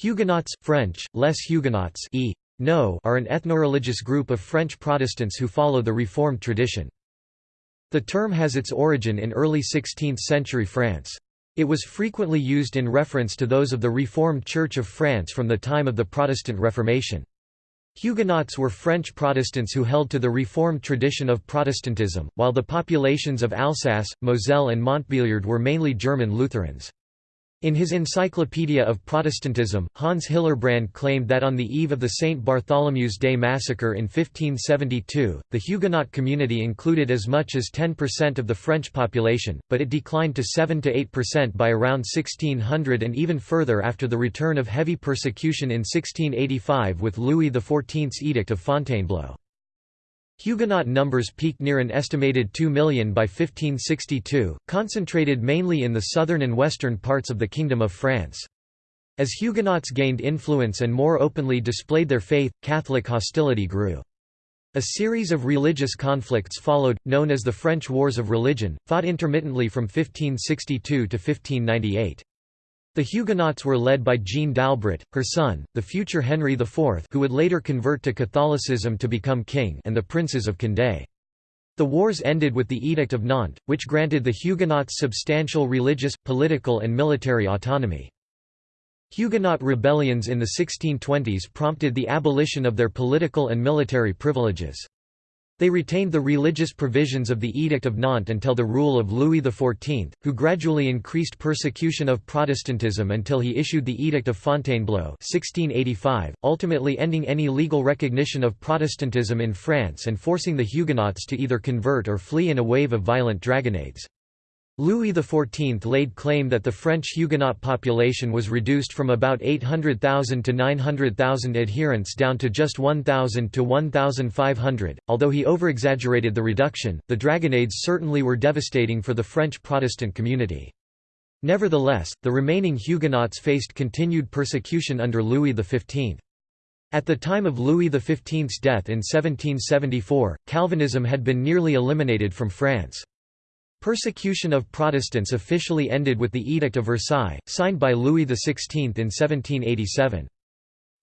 Huguenots, French, Les Huguenots e. No are an ethnoreligious group of French Protestants who follow the Reformed tradition. The term has its origin in early 16th-century France. It was frequently used in reference to those of the Reformed Church of France from the time of the Protestant Reformation. Huguenots were French Protestants who held to the Reformed tradition of Protestantism, while the populations of Alsace, Moselle and Montbéliard were mainly German Lutherans. In his Encyclopedia of Protestantism, Hans Hillerbrand claimed that on the eve of the St. Bartholomew's Day massacre in 1572, the Huguenot community included as much as 10% of the French population, but it declined to 7–8% by around 1600 and even further after the return of heavy persecution in 1685 with Louis XIV's Edict of Fontainebleau. Huguenot numbers peaked near an estimated 2 million by 1562, concentrated mainly in the southern and western parts of the Kingdom of France. As Huguenots gained influence and more openly displayed their faith, Catholic hostility grew. A series of religious conflicts followed, known as the French Wars of Religion, fought intermittently from 1562 to 1598. The Huguenots were led by Jean d'Albret, her son, the future Henry IV who would later convert to Catholicism to become king and the princes of Condé. The wars ended with the Edict of Nantes, which granted the Huguenots substantial religious, political and military autonomy. Huguenot rebellions in the 1620s prompted the abolition of their political and military privileges. They retained the religious provisions of the Edict of Nantes until the rule of Louis XIV, who gradually increased persecution of Protestantism until he issued the Edict of Fontainebleau 1685, ultimately ending any legal recognition of Protestantism in France and forcing the Huguenots to either convert or flee in a wave of violent dragonnades. Louis XIV laid claim that the French Huguenot population was reduced from about 800,000 to 900,000 adherents down to just 1,000 to 1,500. Although he overexaggerated the reduction, the dragonnades certainly were devastating for the French Protestant community. Nevertheless, the remaining Huguenots faced continued persecution under Louis XV. At the time of Louis XV's death in 1774, Calvinism had been nearly eliminated from France. Persecution of Protestants officially ended with the Edict of Versailles, signed by Louis XVI in 1787.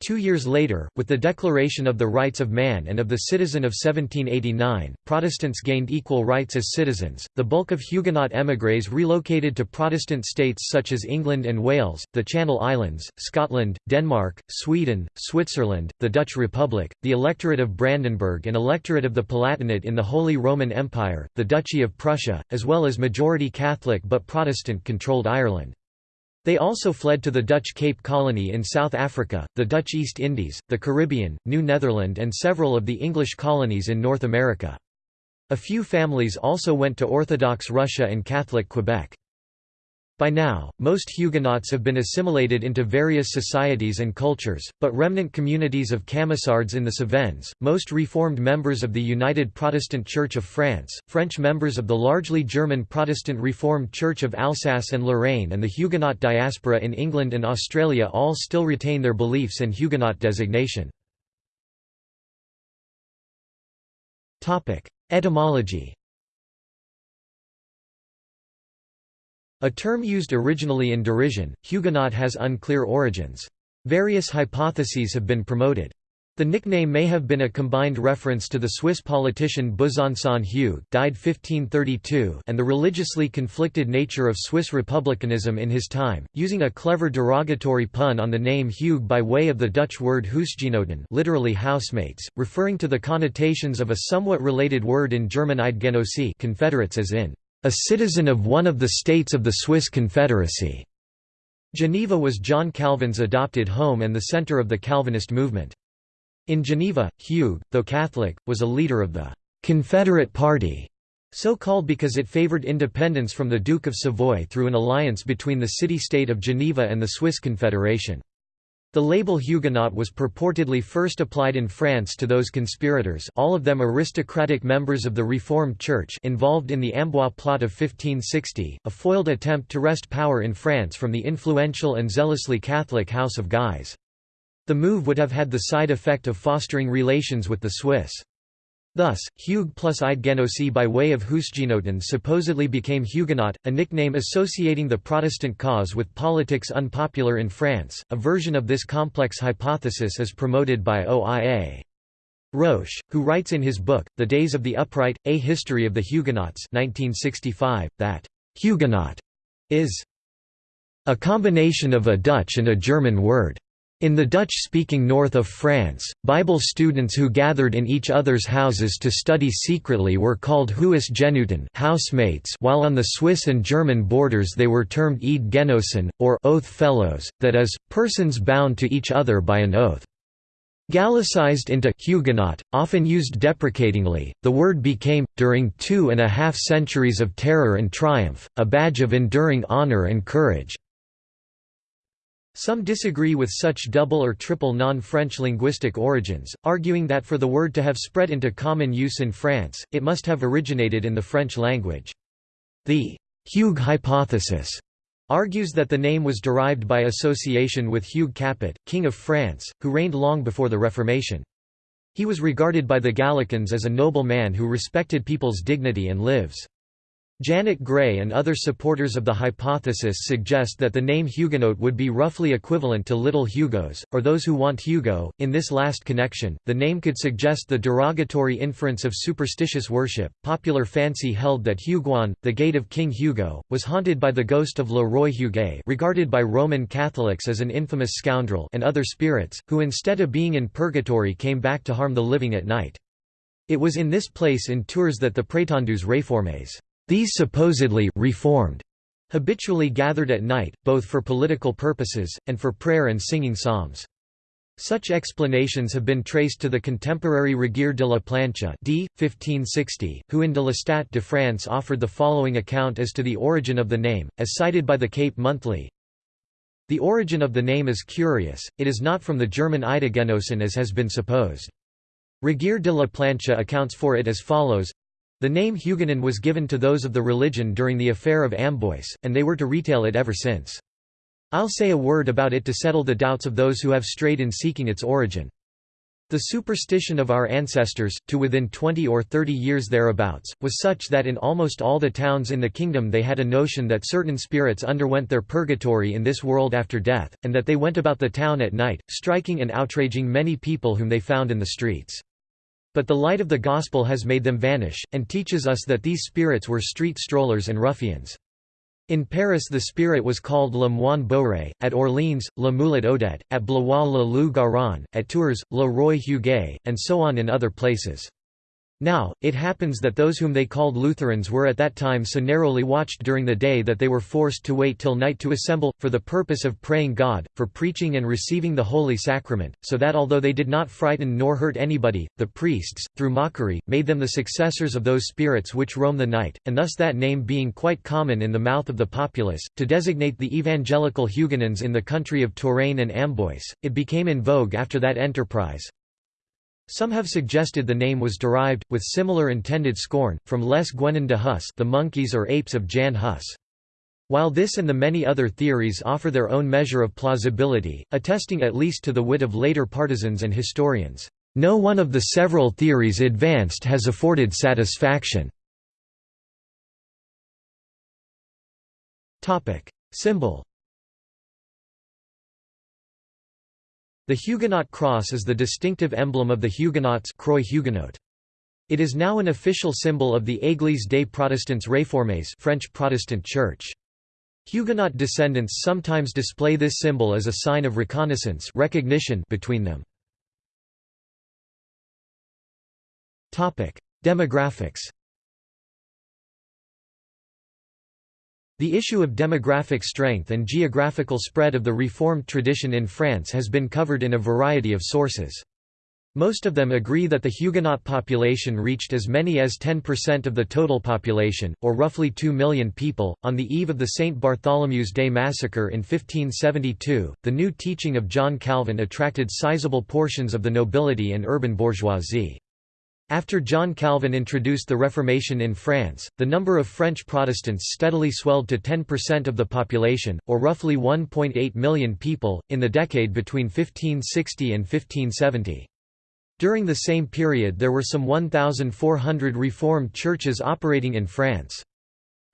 Two years later, with the Declaration of the Rights of Man and of the Citizen of 1789, Protestants gained equal rights as citizens. The bulk of Huguenot émigrés relocated to Protestant states such as England and Wales, the Channel Islands, Scotland, Denmark, Sweden, Switzerland, the Dutch Republic, the Electorate of Brandenburg and Electorate of the Palatinate in the Holy Roman Empire, the Duchy of Prussia, as well as majority Catholic but Protestant-controlled Ireland. They also fled to the Dutch Cape Colony in South Africa, the Dutch East Indies, the Caribbean, New Netherland and several of the English colonies in North America. A few families also went to Orthodox Russia and Catholic Quebec. By now, most Huguenots have been assimilated into various societies and cultures, but remnant communities of Camisards in the Cevennes, most Reformed members of the United Protestant Church of France, French members of the largely German Protestant Reformed Church of Alsace and Lorraine and the Huguenot diaspora in England and Australia all still retain their beliefs and Huguenot designation. Etymology A term used originally in derision, Huguenot has unclear origins. Various hypotheses have been promoted. The nickname may have been a combined reference to the Swiss politician Besançon Hugues died 1532 and the religiously conflicted nature of Swiss republicanism in his time, using a clever derogatory pun on the name Hugues by way of the Dutch word Huisgenoten literally housemates, referring to the connotations of a somewhat related word in German Eidgenosse confederates as in a citizen of one of the states of the Swiss Confederacy. Geneva was John Calvin's adopted home and the center of the Calvinist movement. In Geneva, Hugues, though Catholic, was a leader of the «Confederate Party», so called because it favored independence from the Duke of Savoy through an alliance between the city-state of Geneva and the Swiss Confederation. The label Huguenot was purportedly first applied in France to those conspirators all of them aristocratic members of the Reformed Church involved in the Amboise plot of 1560, a foiled attempt to wrest power in France from the influential and zealously Catholic House of Guise. The move would have had the side effect of fostering relations with the Swiss. Thus, Hugues plus Eidgenosi by way of Huisgenoten supposedly became Huguenot, a nickname associating the Protestant cause with politics unpopular in France. A version of this complex hypothesis is promoted by OIA. Roche, who writes in his book, The Days of the Upright, A History of the Huguenots 1965, that «Huguenot» is «a combination of a Dutch and a German word». In the Dutch-speaking north of France, Bible students who gathered in each other's houses to study secretly were called Huisgenoten housemates while on the Swiss and German borders they were termed Eidgenossen, or oath fellows, that is, persons bound to each other by an oath. Gallicized into Huguenot, often used deprecatingly, the word became, during two and a half centuries of terror and triumph, a badge of enduring honor and courage. Some disagree with such double or triple non-French linguistic origins, arguing that for the word to have spread into common use in France, it must have originated in the French language. The Hugues hypothesis argues that the name was derived by association with Hugues Capet, King of France, who reigned long before the Reformation. He was regarded by the Gallicans as a noble man who respected people's dignity and lives. Janet Gray and other supporters of the hypothesis suggest that the name Huguenot would be roughly equivalent to Little Hugos, or those who want Hugo. In this last connection, the name could suggest the derogatory inference of superstitious worship. Popular fancy held that Huguan, the gate of King Hugo, was haunted by the ghost of Le Roi Huguet, regarded by Roman Catholics as an infamous scoundrel, and other spirits, who instead of being in purgatory came back to harm the living at night. It was in this place in Tours that the prétendus réformés these supposedly reformed habitually gathered at night, both for political purposes, and for prayer and singing psalms. Such explanations have been traced to the contemporary Regier de la Plancha d. 1560, who in de l'Estat de France offered the following account as to the origin of the name, as cited by the Cape Monthly. The origin of the name is curious, it is not from the German Eidgenossen as has been supposed. Regier de la Plancha accounts for it as follows the name Huguenin was given to those of the religion during the affair of Amboise, and they were to retail it ever since. I'll say a word about it to settle the doubts of those who have strayed in seeking its origin. The superstition of our ancestors, to within 20 or 30 years thereabouts, was such that in almost all the towns in the kingdom they had a notion that certain spirits underwent their purgatory in this world after death, and that they went about the town at night, striking and outraging many people whom they found in the streets. But the light of the Gospel has made them vanish, and teaches us that these spirits were street strollers and ruffians. In Paris the spirit was called Le Moine Bourré, at Orleans, Le Mulet Odette, at Blois Le Loup Garou, at Tours, Le Roi Huguet, and so on in other places. Now, it happens that those whom they called Lutherans were at that time so narrowly watched during the day that they were forced to wait till night to assemble, for the purpose of praying God, for preaching and receiving the Holy Sacrament, so that although they did not frighten nor hurt anybody, the priests, through mockery, made them the successors of those spirits which roam the night, and thus that name being quite common in the mouth of the populace, to designate the evangelical Huguenons in the country of Touraine and Amboise, it became in vogue after that enterprise, some have suggested the name was derived, with similar intended scorn, from Les Guenons de Hus the monkeys or apes of Jan Hus. While this and the many other theories offer their own measure of plausibility, attesting at least to the wit of later partisans and historians, no one of the several theories advanced has afforded satisfaction. Symbol The Huguenot cross is the distinctive emblem of the Huguenots Croix. It is now an official symbol of the Église des Protestants Réformés French Protestant Church. Huguenot descendants sometimes display this symbol as a sign of reconnaissance recognition between them. Demographics The issue of demographic strength and geographical spread of the Reformed tradition in France has been covered in a variety of sources. Most of them agree that the Huguenot population reached as many as 10% of the total population, or roughly 2 million people. On the eve of the St. Bartholomew's Day massacre in 1572, the new teaching of John Calvin attracted sizable portions of the nobility and urban bourgeoisie. After John Calvin introduced the Reformation in France, the number of French Protestants steadily swelled to 10% of the population, or roughly 1.8 million people, in the decade between 1560 and 1570. During the same period there were some 1,400 Reformed churches operating in France.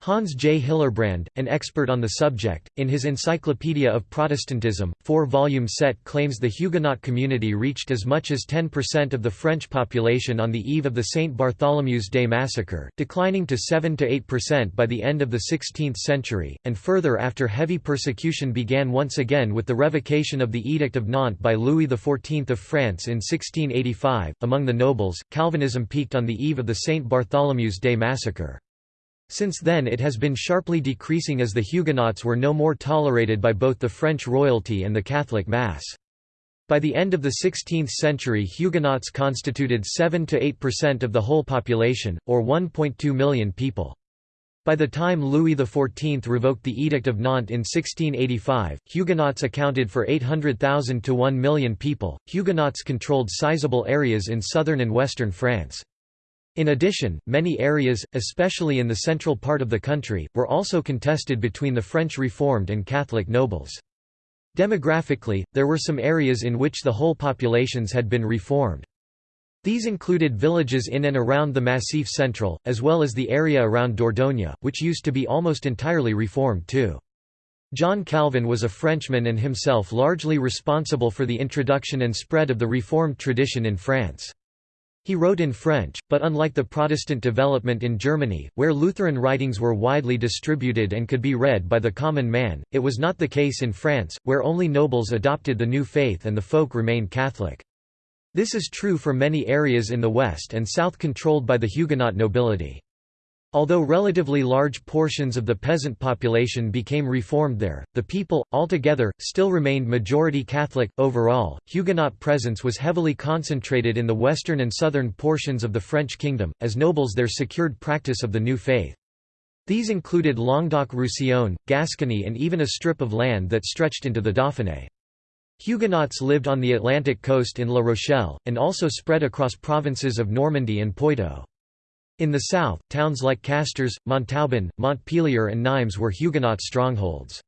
Hans J. Hillerbrand, an expert on the subject, in his Encyclopedia of Protestantism, four-volume set claims the Huguenot community reached as much as 10% of the French population on the eve of the St. Bartholomew's Day massacre, declining to 7–8% by the end of the 16th century, and further after heavy persecution began once again with the revocation of the Edict of Nantes by Louis XIV of France in 1685. Among the nobles, Calvinism peaked on the eve of the St. Bartholomew's Day massacre. Since then it has been sharply decreasing as the Huguenots were no more tolerated by both the French royalty and the Catholic Mass. By the end of the 16th century Huguenots constituted 7–8% of the whole population, or 1.2 million people. By the time Louis XIV revoked the Edict of Nantes in 1685, Huguenots accounted for 800,000 to 1 million people. Huguenots controlled sizable areas in southern and western France. In addition, many areas, especially in the central part of the country, were also contested between the French Reformed and Catholic nobles. Demographically, there were some areas in which the whole populations had been reformed. These included villages in and around the Massif Central, as well as the area around Dordogne, which used to be almost entirely reformed too. John Calvin was a Frenchman and himself largely responsible for the introduction and spread of the Reformed tradition in France. He wrote in French, but unlike the Protestant development in Germany, where Lutheran writings were widely distributed and could be read by the common man, it was not the case in France, where only nobles adopted the new faith and the folk remained Catholic. This is true for many areas in the west and south controlled by the Huguenot nobility. Although relatively large portions of the peasant population became reformed there, the people, altogether, still remained majority Catholic. Overall, Huguenot presence was heavily concentrated in the western and southern portions of the French kingdom, as nobles there secured practice of the new faith. These included Languedoc-Roussillon, Gascony and even a strip of land that stretched into the Dauphiné. Huguenots lived on the Atlantic coast in La Rochelle, and also spread across provinces of Normandy and Poitou. In the south, towns like Castres, Montauban, Montpellier and Nimes were Huguenot strongholds.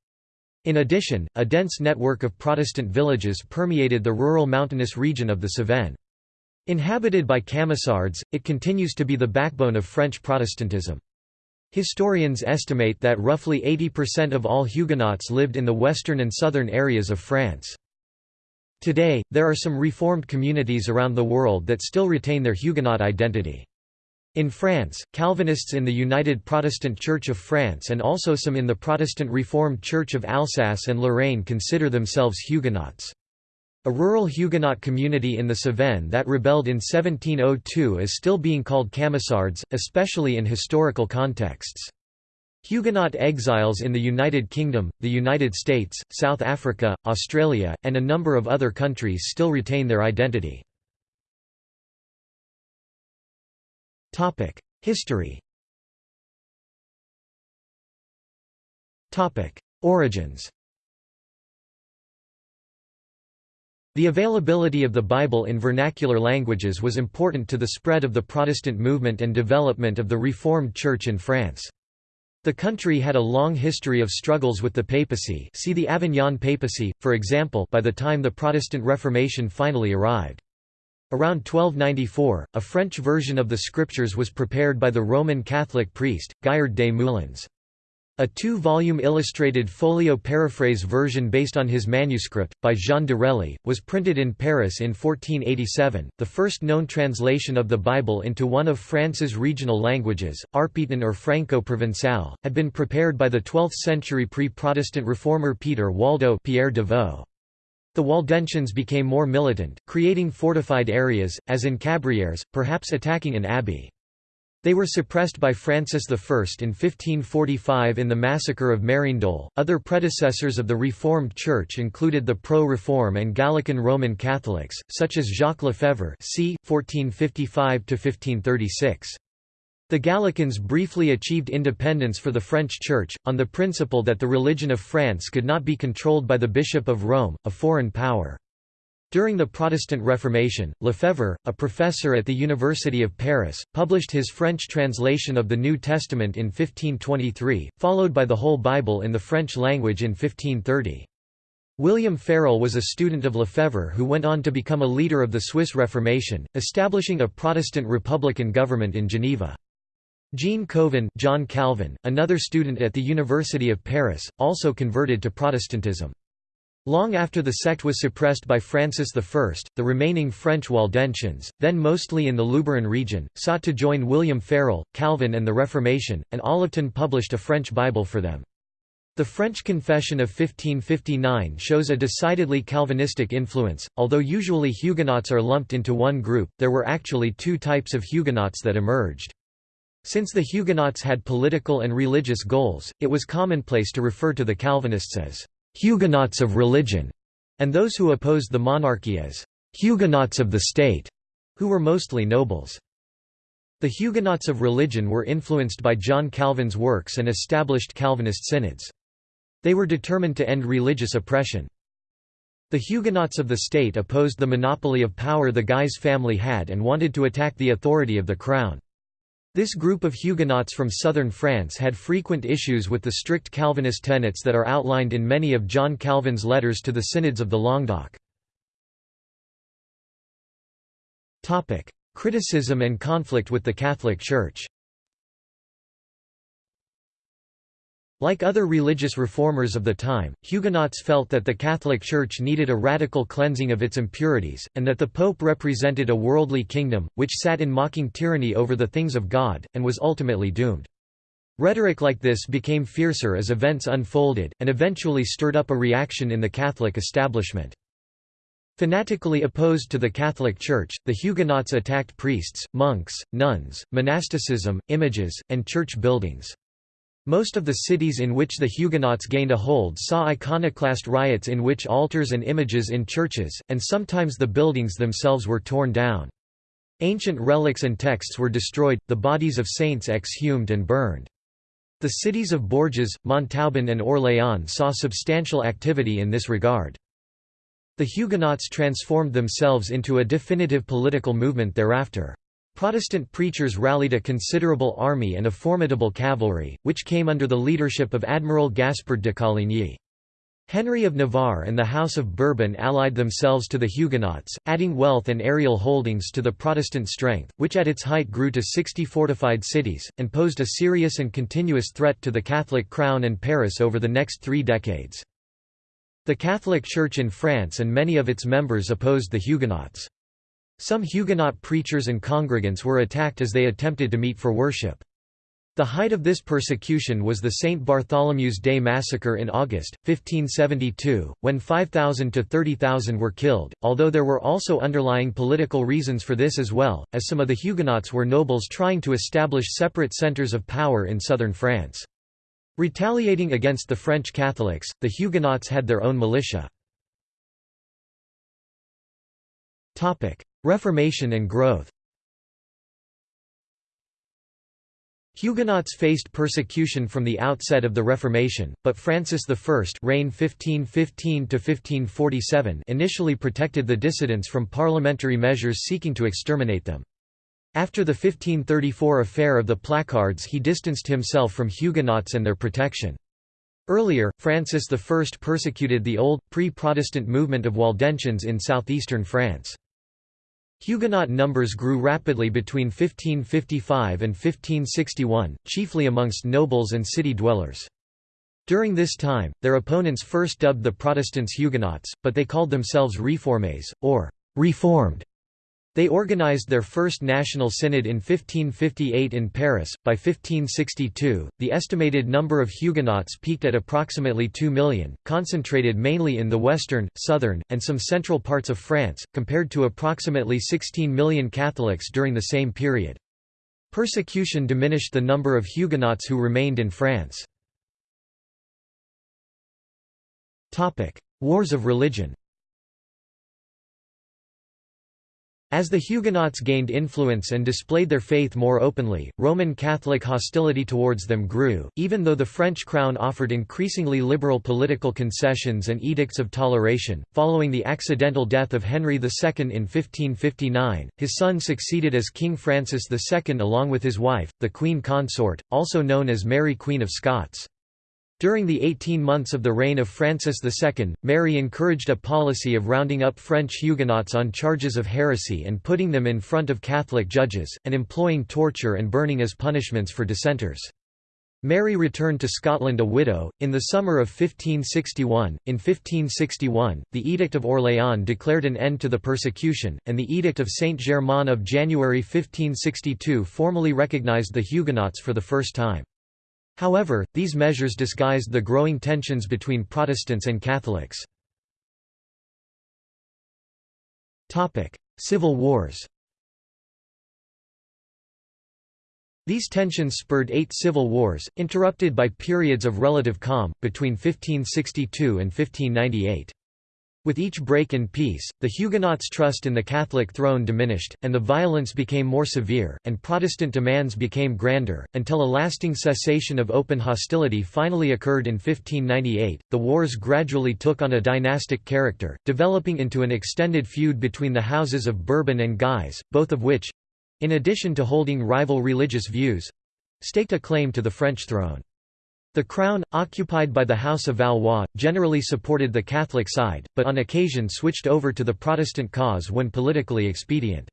In addition, a dense network of Protestant villages permeated the rural mountainous region of the Cevennes. Inhabited by Camisards, it continues to be the backbone of French Protestantism. Historians estimate that roughly 80% of all Huguenots lived in the western and southern areas of France. Today, there are some Reformed communities around the world that still retain their Huguenot identity. In France, Calvinists in the United Protestant Church of France and also some in the Protestant Reformed Church of Alsace and Lorraine consider themselves Huguenots. A rural Huguenot community in the Cevennes that rebelled in 1702 is still being called Camisards, especially in historical contexts. Huguenot exiles in the United Kingdom, the United States, South Africa, Australia, and a number of other countries still retain their identity. History Origins The availability of the Bible in vernacular languages was important to the spread of the Protestant movement and development of the Reformed Church in France. The country had a long history of struggles with the papacy see the Avignon papacy, for example by the time the Protestant Reformation finally arrived. Around 1294, a French version of the scriptures was prepared by the Roman Catholic priest, Gaillard des Moulins. A two-volume illustrated folio paraphrase version based on his manuscript, by Jean de Relly, was printed in Paris in 1487. The first known translation of the Bible into one of France's regional languages, Arpitan or Franco-Provençal, had been prepared by the 12th-century pre-Protestant reformer Peter Waldo Pierre de Vaux. The Waldensians became more militant, creating fortified areas, as in Cabrieres, perhaps attacking an abbey. They were suppressed by Francis I in 1545 in the massacre of Mérindol. Other predecessors of the Reformed Church included the pro-reform and Gallican Roman Catholics, such as Jacques Lefebvre, c. 1455 1536. The Gallicans briefly achieved independence for the French Church, on the principle that the religion of France could not be controlled by the Bishop of Rome, a foreign power. During the Protestant Reformation, Lefebvre, a professor at the University of Paris, published his French translation of the New Testament in 1523, followed by the whole Bible in the French language in 1530. William Farel was a student of Lefebvre who went on to become a leader of the Swiss Reformation, establishing a Protestant republican government in Geneva. Jean Calvin, John Calvin, another student at the University of Paris, also converted to Protestantism. Long after the sect was suppressed by Francis I, the remaining French Waldensians, then mostly in the Luberon region, sought to join William Farel, Calvin and the Reformation, and Olivetan published a French Bible for them. The French Confession of 1559 shows a decidedly Calvinistic influence. Although usually Huguenots are lumped into one group, there were actually two types of Huguenots that emerged. Since the Huguenots had political and religious goals, it was commonplace to refer to the Calvinists as Huguenots of religion, and those who opposed the monarchy as Huguenots of the state, who were mostly nobles. The Huguenots of religion were influenced by John Calvin's works and established Calvinist synods. They were determined to end religious oppression. The Huguenots of the state opposed the monopoly of power the Guise family had and wanted to attack the authority of the crown. This group of Huguenots from southern France had frequent issues with the strict Calvinist tenets that are outlined in many of John Calvin's letters to the synods of the Languedoc. Criticism and conflict with the Catholic Church Like other religious reformers of the time, Huguenots felt that the Catholic Church needed a radical cleansing of its impurities, and that the Pope represented a worldly kingdom, which sat in mocking tyranny over the things of God, and was ultimately doomed. Rhetoric like this became fiercer as events unfolded, and eventually stirred up a reaction in the Catholic establishment. Fanatically opposed to the Catholic Church, the Huguenots attacked priests, monks, nuns, monasticism, images, and church buildings. Most of the cities in which the Huguenots gained a hold saw iconoclast riots in which altars and images in churches, and sometimes the buildings themselves were torn down. Ancient relics and texts were destroyed, the bodies of saints exhumed and burned. The cities of Bourges, Montauban and Orléans saw substantial activity in this regard. The Huguenots transformed themselves into a definitive political movement thereafter. Protestant preachers rallied a considerable army and a formidable cavalry, which came under the leadership of Admiral Gaspard de Coligny. Henry of Navarre and the House of Bourbon allied themselves to the Huguenots, adding wealth and aerial holdings to the Protestant strength, which at its height grew to 60 fortified cities, and posed a serious and continuous threat to the Catholic crown and Paris over the next three decades. The Catholic Church in France and many of its members opposed the Huguenots. Some Huguenot preachers and congregants were attacked as they attempted to meet for worship. The height of this persecution was the St. Bartholomew's Day massacre in August, 1572, when 5,000 to 30,000 were killed, although there were also underlying political reasons for this as well, as some of the Huguenots were nobles trying to establish separate centres of power in southern France. Retaliating against the French Catholics, the Huguenots had their own militia. Reformation and growth Huguenots faced persecution from the outset of the Reformation, but Francis I reigned 1515 initially protected the dissidents from parliamentary measures seeking to exterminate them. After the 1534 affair of the placards he distanced himself from Huguenots and their protection. Earlier, Francis I persecuted the old, pre-Protestant movement of Waldensians in southeastern France. Huguenot numbers grew rapidly between 1555 and 1561, chiefly amongst nobles and city dwellers. During this time, their opponents first dubbed the Protestants Huguenots, but they called themselves Réformés, or «reformed», they organized their first national synod in 1558 in Paris. By 1562, the estimated number of Huguenots peaked at approximately 2 million, concentrated mainly in the western, southern, and some central parts of France, compared to approximately 16 million Catholics during the same period. Persecution diminished the number of Huguenots who remained in France. Wars of religion As the Huguenots gained influence and displayed their faith more openly, Roman Catholic hostility towards them grew, even though the French crown offered increasingly liberal political concessions and edicts of toleration. Following the accidental death of Henry II in 1559, his son succeeded as King Francis II along with his wife, the Queen Consort, also known as Mary Queen of Scots. During the 18 months of the reign of Francis II, Mary encouraged a policy of rounding up French Huguenots on charges of heresy and putting them in front of Catholic judges, and employing torture and burning as punishments for dissenters. Mary returned to Scotland a widow, in the summer of 1561. In 1561, the Edict of Orléans declared an end to the persecution, and the Edict of Saint-Germain of January 1562 formally recognised the Huguenots for the first time. However, these measures disguised the growing tensions between Protestants and Catholics. Civil Wars These tensions spurred eight civil wars, interrupted by periods of relative calm, between 1562 and 1598. With each break in peace, the Huguenots' trust in the Catholic throne diminished, and the violence became more severe, and Protestant demands became grander, until a lasting cessation of open hostility finally occurred in 1598. The wars gradually took on a dynastic character, developing into an extended feud between the houses of Bourbon and Guise, both of which in addition to holding rival religious views staked a claim to the French throne. The crown, occupied by the House of Valois, generally supported the Catholic side, but on occasion switched over to the Protestant cause when politically expedient.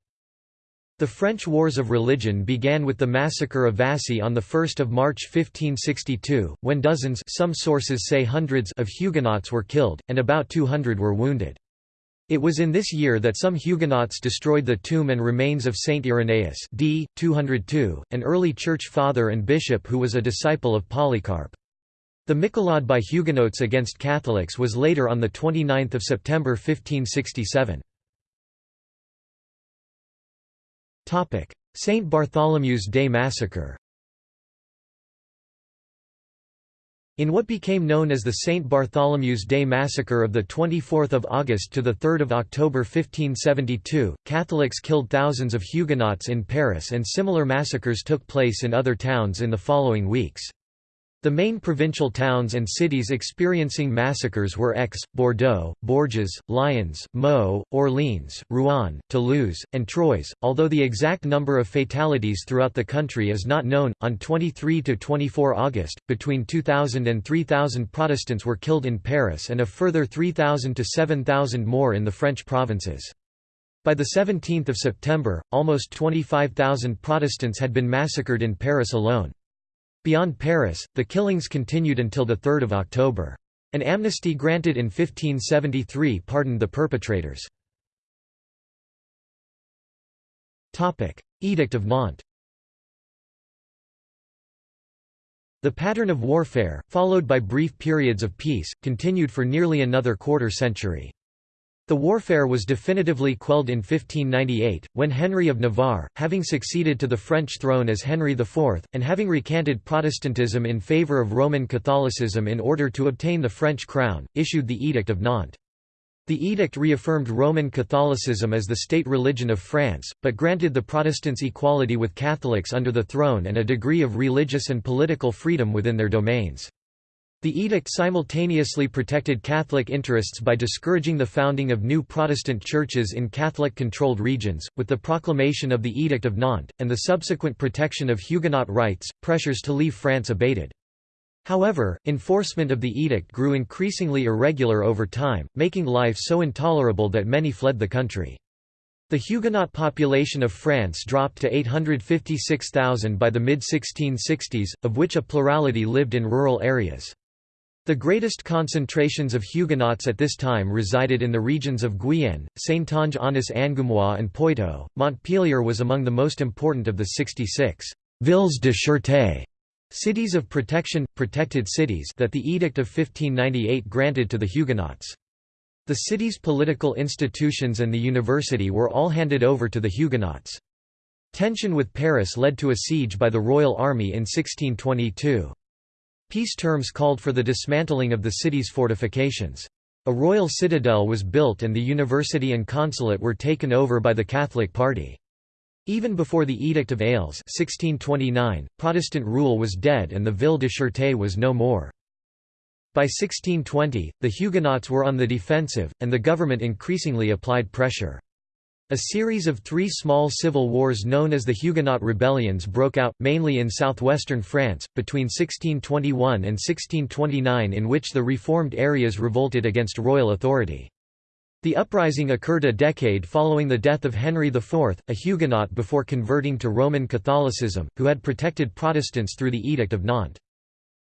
The French Wars of Religion began with the massacre of Vassy on 1 March 1562, when dozens some sources say hundreds of Huguenots were killed, and about 200 were wounded. It was in this year that some Huguenots destroyed the tomb and remains of Saint Irenaeus d. 202, an early church father and bishop who was a disciple of Polycarp. The Michelade by Huguenots against Catholics was later on 29 September 1567. St. Bartholomew's Day Massacre In what became known as the St. Bartholomew's Day Massacre of 24 August to 3 October 1572, Catholics killed thousands of Huguenots in Paris and similar massacres took place in other towns in the following weeks. The main provincial towns and cities experiencing massacres were Aix, Bordeaux, Bourges, Lyons, Meaux, Orleans, Rouen, Toulouse, and Troyes. Although the exact number of fatalities throughout the country is not known, on 23 to 24 August, between 2,000 and 3,000 Protestants were killed in Paris and a further 3,000 to 7,000 more in the French provinces. By the 17th of September, almost 25,000 Protestants had been massacred in Paris alone. Beyond Paris, the killings continued until 3 October. An amnesty granted in 1573 pardoned the perpetrators. Edict of Nantes The pattern of warfare, followed by brief periods of peace, continued for nearly another quarter century. The warfare was definitively quelled in 1598, when Henry of Navarre, having succeeded to the French throne as Henry IV, and having recanted Protestantism in favour of Roman Catholicism in order to obtain the French crown, issued the Edict of Nantes. The edict reaffirmed Roman Catholicism as the state religion of France, but granted the Protestants equality with Catholics under the throne and a degree of religious and political freedom within their domains. The edict simultaneously protected Catholic interests by discouraging the founding of new Protestant churches in Catholic-controlled regions. With the proclamation of the Edict of Nantes, and the subsequent protection of Huguenot rights, pressures to leave France abated. However, enforcement of the edict grew increasingly irregular over time, making life so intolerable that many fled the country. The Huguenot population of France dropped to 856,000 by the mid-1660s, of which a plurality lived in rural areas. The greatest concentrations of Huguenots at this time resided in the regions of Guyenne, Saintonge-Aunis-Angoumois and Poitou. Montpellier was among the most important of the 66 villes de sûreté cities of protection, protected cities that the Edict of 1598 granted to the Huguenots. The city's political institutions and the university were all handed over to the Huguenots. Tension with Paris led to a siege by the Royal Army in 1622. Peace terms called for the dismantling of the city's fortifications. A royal citadel was built and the university and consulate were taken over by the Catholic party. Even before the Edict of Aix 1629, Protestant rule was dead and the Ville de Sûreté was no more. By 1620, the Huguenots were on the defensive, and the government increasingly applied pressure. A series of three small civil wars known as the Huguenot rebellions broke out, mainly in southwestern France, between 1621 and 1629 in which the reformed areas revolted against royal authority. The uprising occurred a decade following the death of Henry IV, a Huguenot before converting to Roman Catholicism, who had protected Protestants through the Edict of Nantes.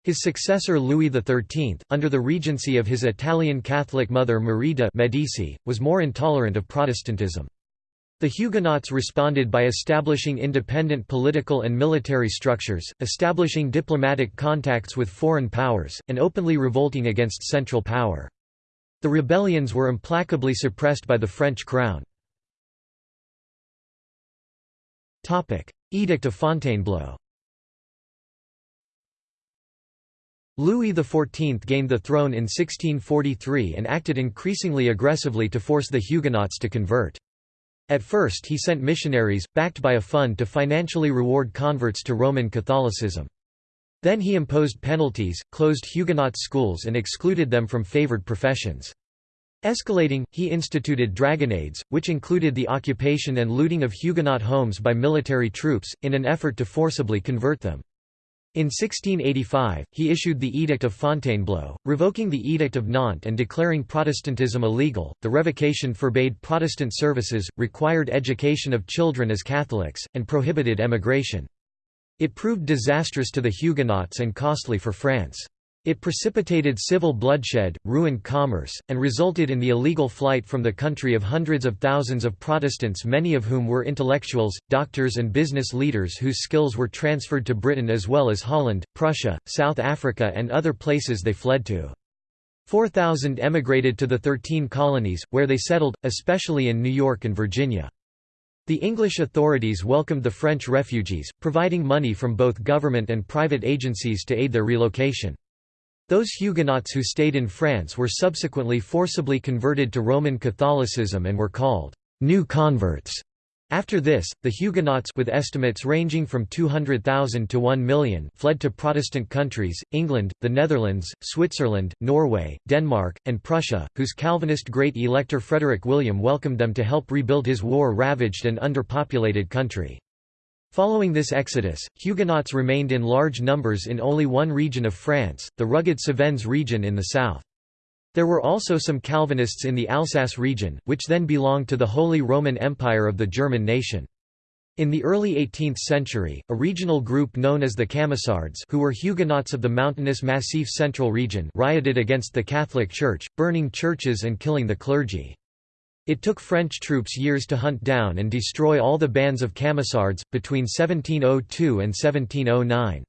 His successor Louis XIII, under the regency of his Italian Catholic mother Marie de' Medici, was more intolerant of Protestantism. The Huguenots responded by establishing independent political and military structures, establishing diplomatic contacts with foreign powers, and openly revolting against central power. The rebellions were implacably suppressed by the French crown. Edict of Fontainebleau Louis XIV gained the throne in 1643 and acted increasingly aggressively to force the Huguenots to convert. At first he sent missionaries, backed by a fund to financially reward converts to Roman Catholicism. Then he imposed penalties, closed Huguenot schools and excluded them from favored professions. Escalating, he instituted dragonades, which included the occupation and looting of Huguenot homes by military troops, in an effort to forcibly convert them. In 1685, he issued the Edict of Fontainebleau, revoking the Edict of Nantes and declaring Protestantism illegal. The revocation forbade Protestant services, required education of children as Catholics, and prohibited emigration. It proved disastrous to the Huguenots and costly for France. It precipitated civil bloodshed, ruined commerce, and resulted in the illegal flight from the country of hundreds of thousands of Protestants many of whom were intellectuals, doctors and business leaders whose skills were transferred to Britain as well as Holland, Prussia, South Africa and other places they fled to. 4,000 emigrated to the Thirteen Colonies, where they settled, especially in New York and Virginia. The English authorities welcomed the French refugees, providing money from both government and private agencies to aid their relocation. Those Huguenots who stayed in France were subsequently forcibly converted to Roman Catholicism and were called «new converts». After this, the Huguenots with estimates ranging from 200,000 to 1 million fled to Protestant countries, England, the Netherlands, Switzerland, Norway, Denmark, and Prussia, whose Calvinist Great Elector Frederick William welcomed them to help rebuild his war-ravaged and underpopulated country. Following this exodus, Huguenots remained in large numbers in only one region of France, the rugged Cevennes region in the south. There were also some Calvinists in the Alsace region, which then belonged to the Holy Roman Empire of the German nation. In the early 18th century, a regional group known as the Camisards who were Huguenots of the mountainous Massif Central region rioted against the Catholic Church, burning churches and killing the clergy. It took French troops years to hunt down and destroy all the bands of Camisards, between 1702 and 1709.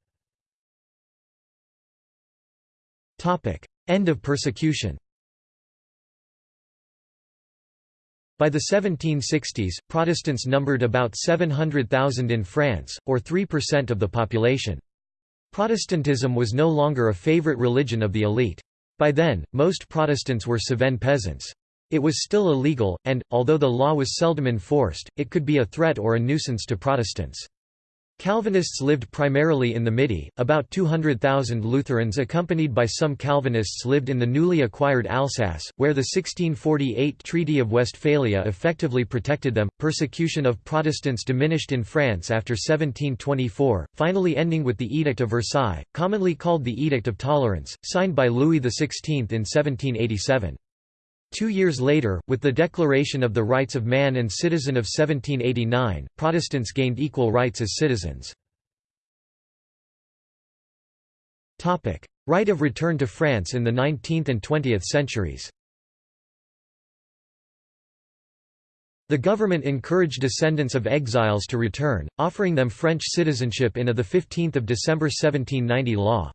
End of persecution By the 1760s, Protestants numbered about 700,000 in France, or 3% of the population. Protestantism was no longer a favorite religion of the elite. By then, most Protestants were Cevennes peasants. It was still illegal, and, although the law was seldom enforced, it could be a threat or a nuisance to Protestants. Calvinists lived primarily in the Midi, about 200,000 Lutherans accompanied by some Calvinists lived in the newly acquired Alsace, where the 1648 Treaty of Westphalia effectively protected them. Persecution of Protestants diminished in France after 1724, finally ending with the Edict of Versailles, commonly called the Edict of Tolerance, signed by Louis XVI in 1787. Two years later, with the Declaration of the Rights of Man and Citizen of 1789, Protestants gained equal rights as citizens. Right of return to France in the 19th and 20th centuries The government encouraged descendants of exiles to return, offering them French citizenship in a 15 December 1790 law.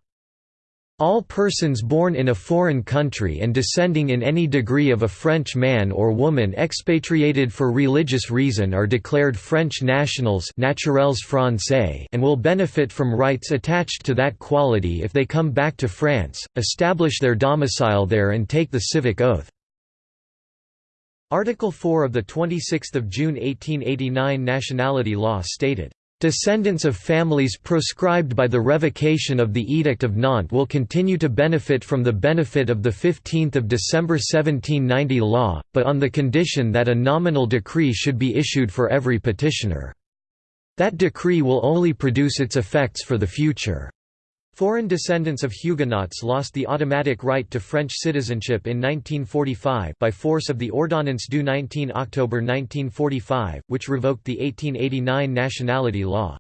All persons born in a foreign country and descending in any degree of a French man or woman expatriated for religious reason are declared French nationals naturels français and will benefit from rights attached to that quality if they come back to France, establish their domicile there and take the civic oath. Article 4 of the 26 June 1889 nationality law stated Descendants of families proscribed by the revocation of the Edict of Nantes will continue to benefit from the benefit of the 15 December 1790 law, but on the condition that a nominal decree should be issued for every petitioner. That decree will only produce its effects for the future. Foreign descendants of Huguenots lost the automatic right to French citizenship in 1945 by force of the Ordonnance du 19 October 1945, which revoked the 1889 nationality law.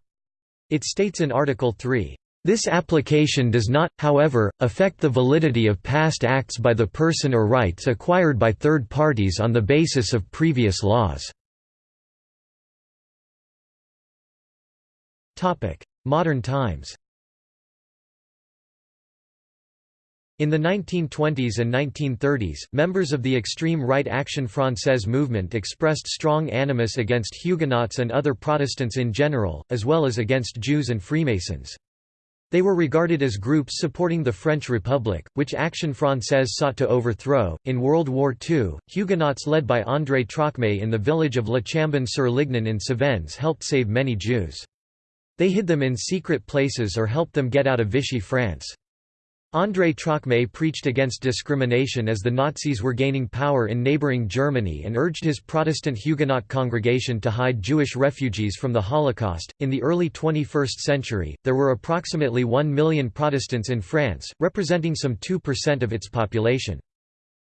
It states in Article 3, "...this application does not, however, affect the validity of past acts by the person or rights acquired by third parties on the basis of previous laws." Modern times In the 1920s and 1930s, members of the extreme right Action Française movement expressed strong animus against Huguenots and other Protestants in general, as well as against Jews and Freemasons. They were regarded as groups supporting the French Republic, which Action Française sought to overthrow. In World War II, Huguenots led by André Trocmé in the village of La Chambon-sur-Lignon in Cevennes helped save many Jews. They hid them in secret places or helped them get out of Vichy France. André Trocmé preached against discrimination as the Nazis were gaining power in neighboring Germany and urged his Protestant Huguenot congregation to hide Jewish refugees from the Holocaust. In the early 21st century, there were approximately 1 million Protestants in France, representing some 2% of its population.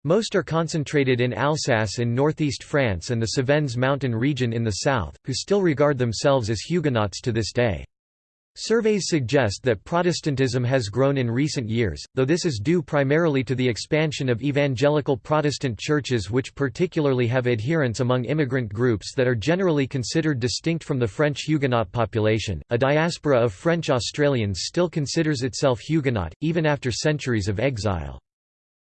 Most are concentrated in Alsace in northeast France and the Cevennes mountain region in the south, who still regard themselves as Huguenots to this day. Surveys suggest that Protestantism has grown in recent years, though this is due primarily to the expansion of evangelical Protestant churches which particularly have adherents among immigrant groups that are generally considered distinct from the French Huguenot population. A diaspora of French Australians still considers itself Huguenot, even after centuries of exile.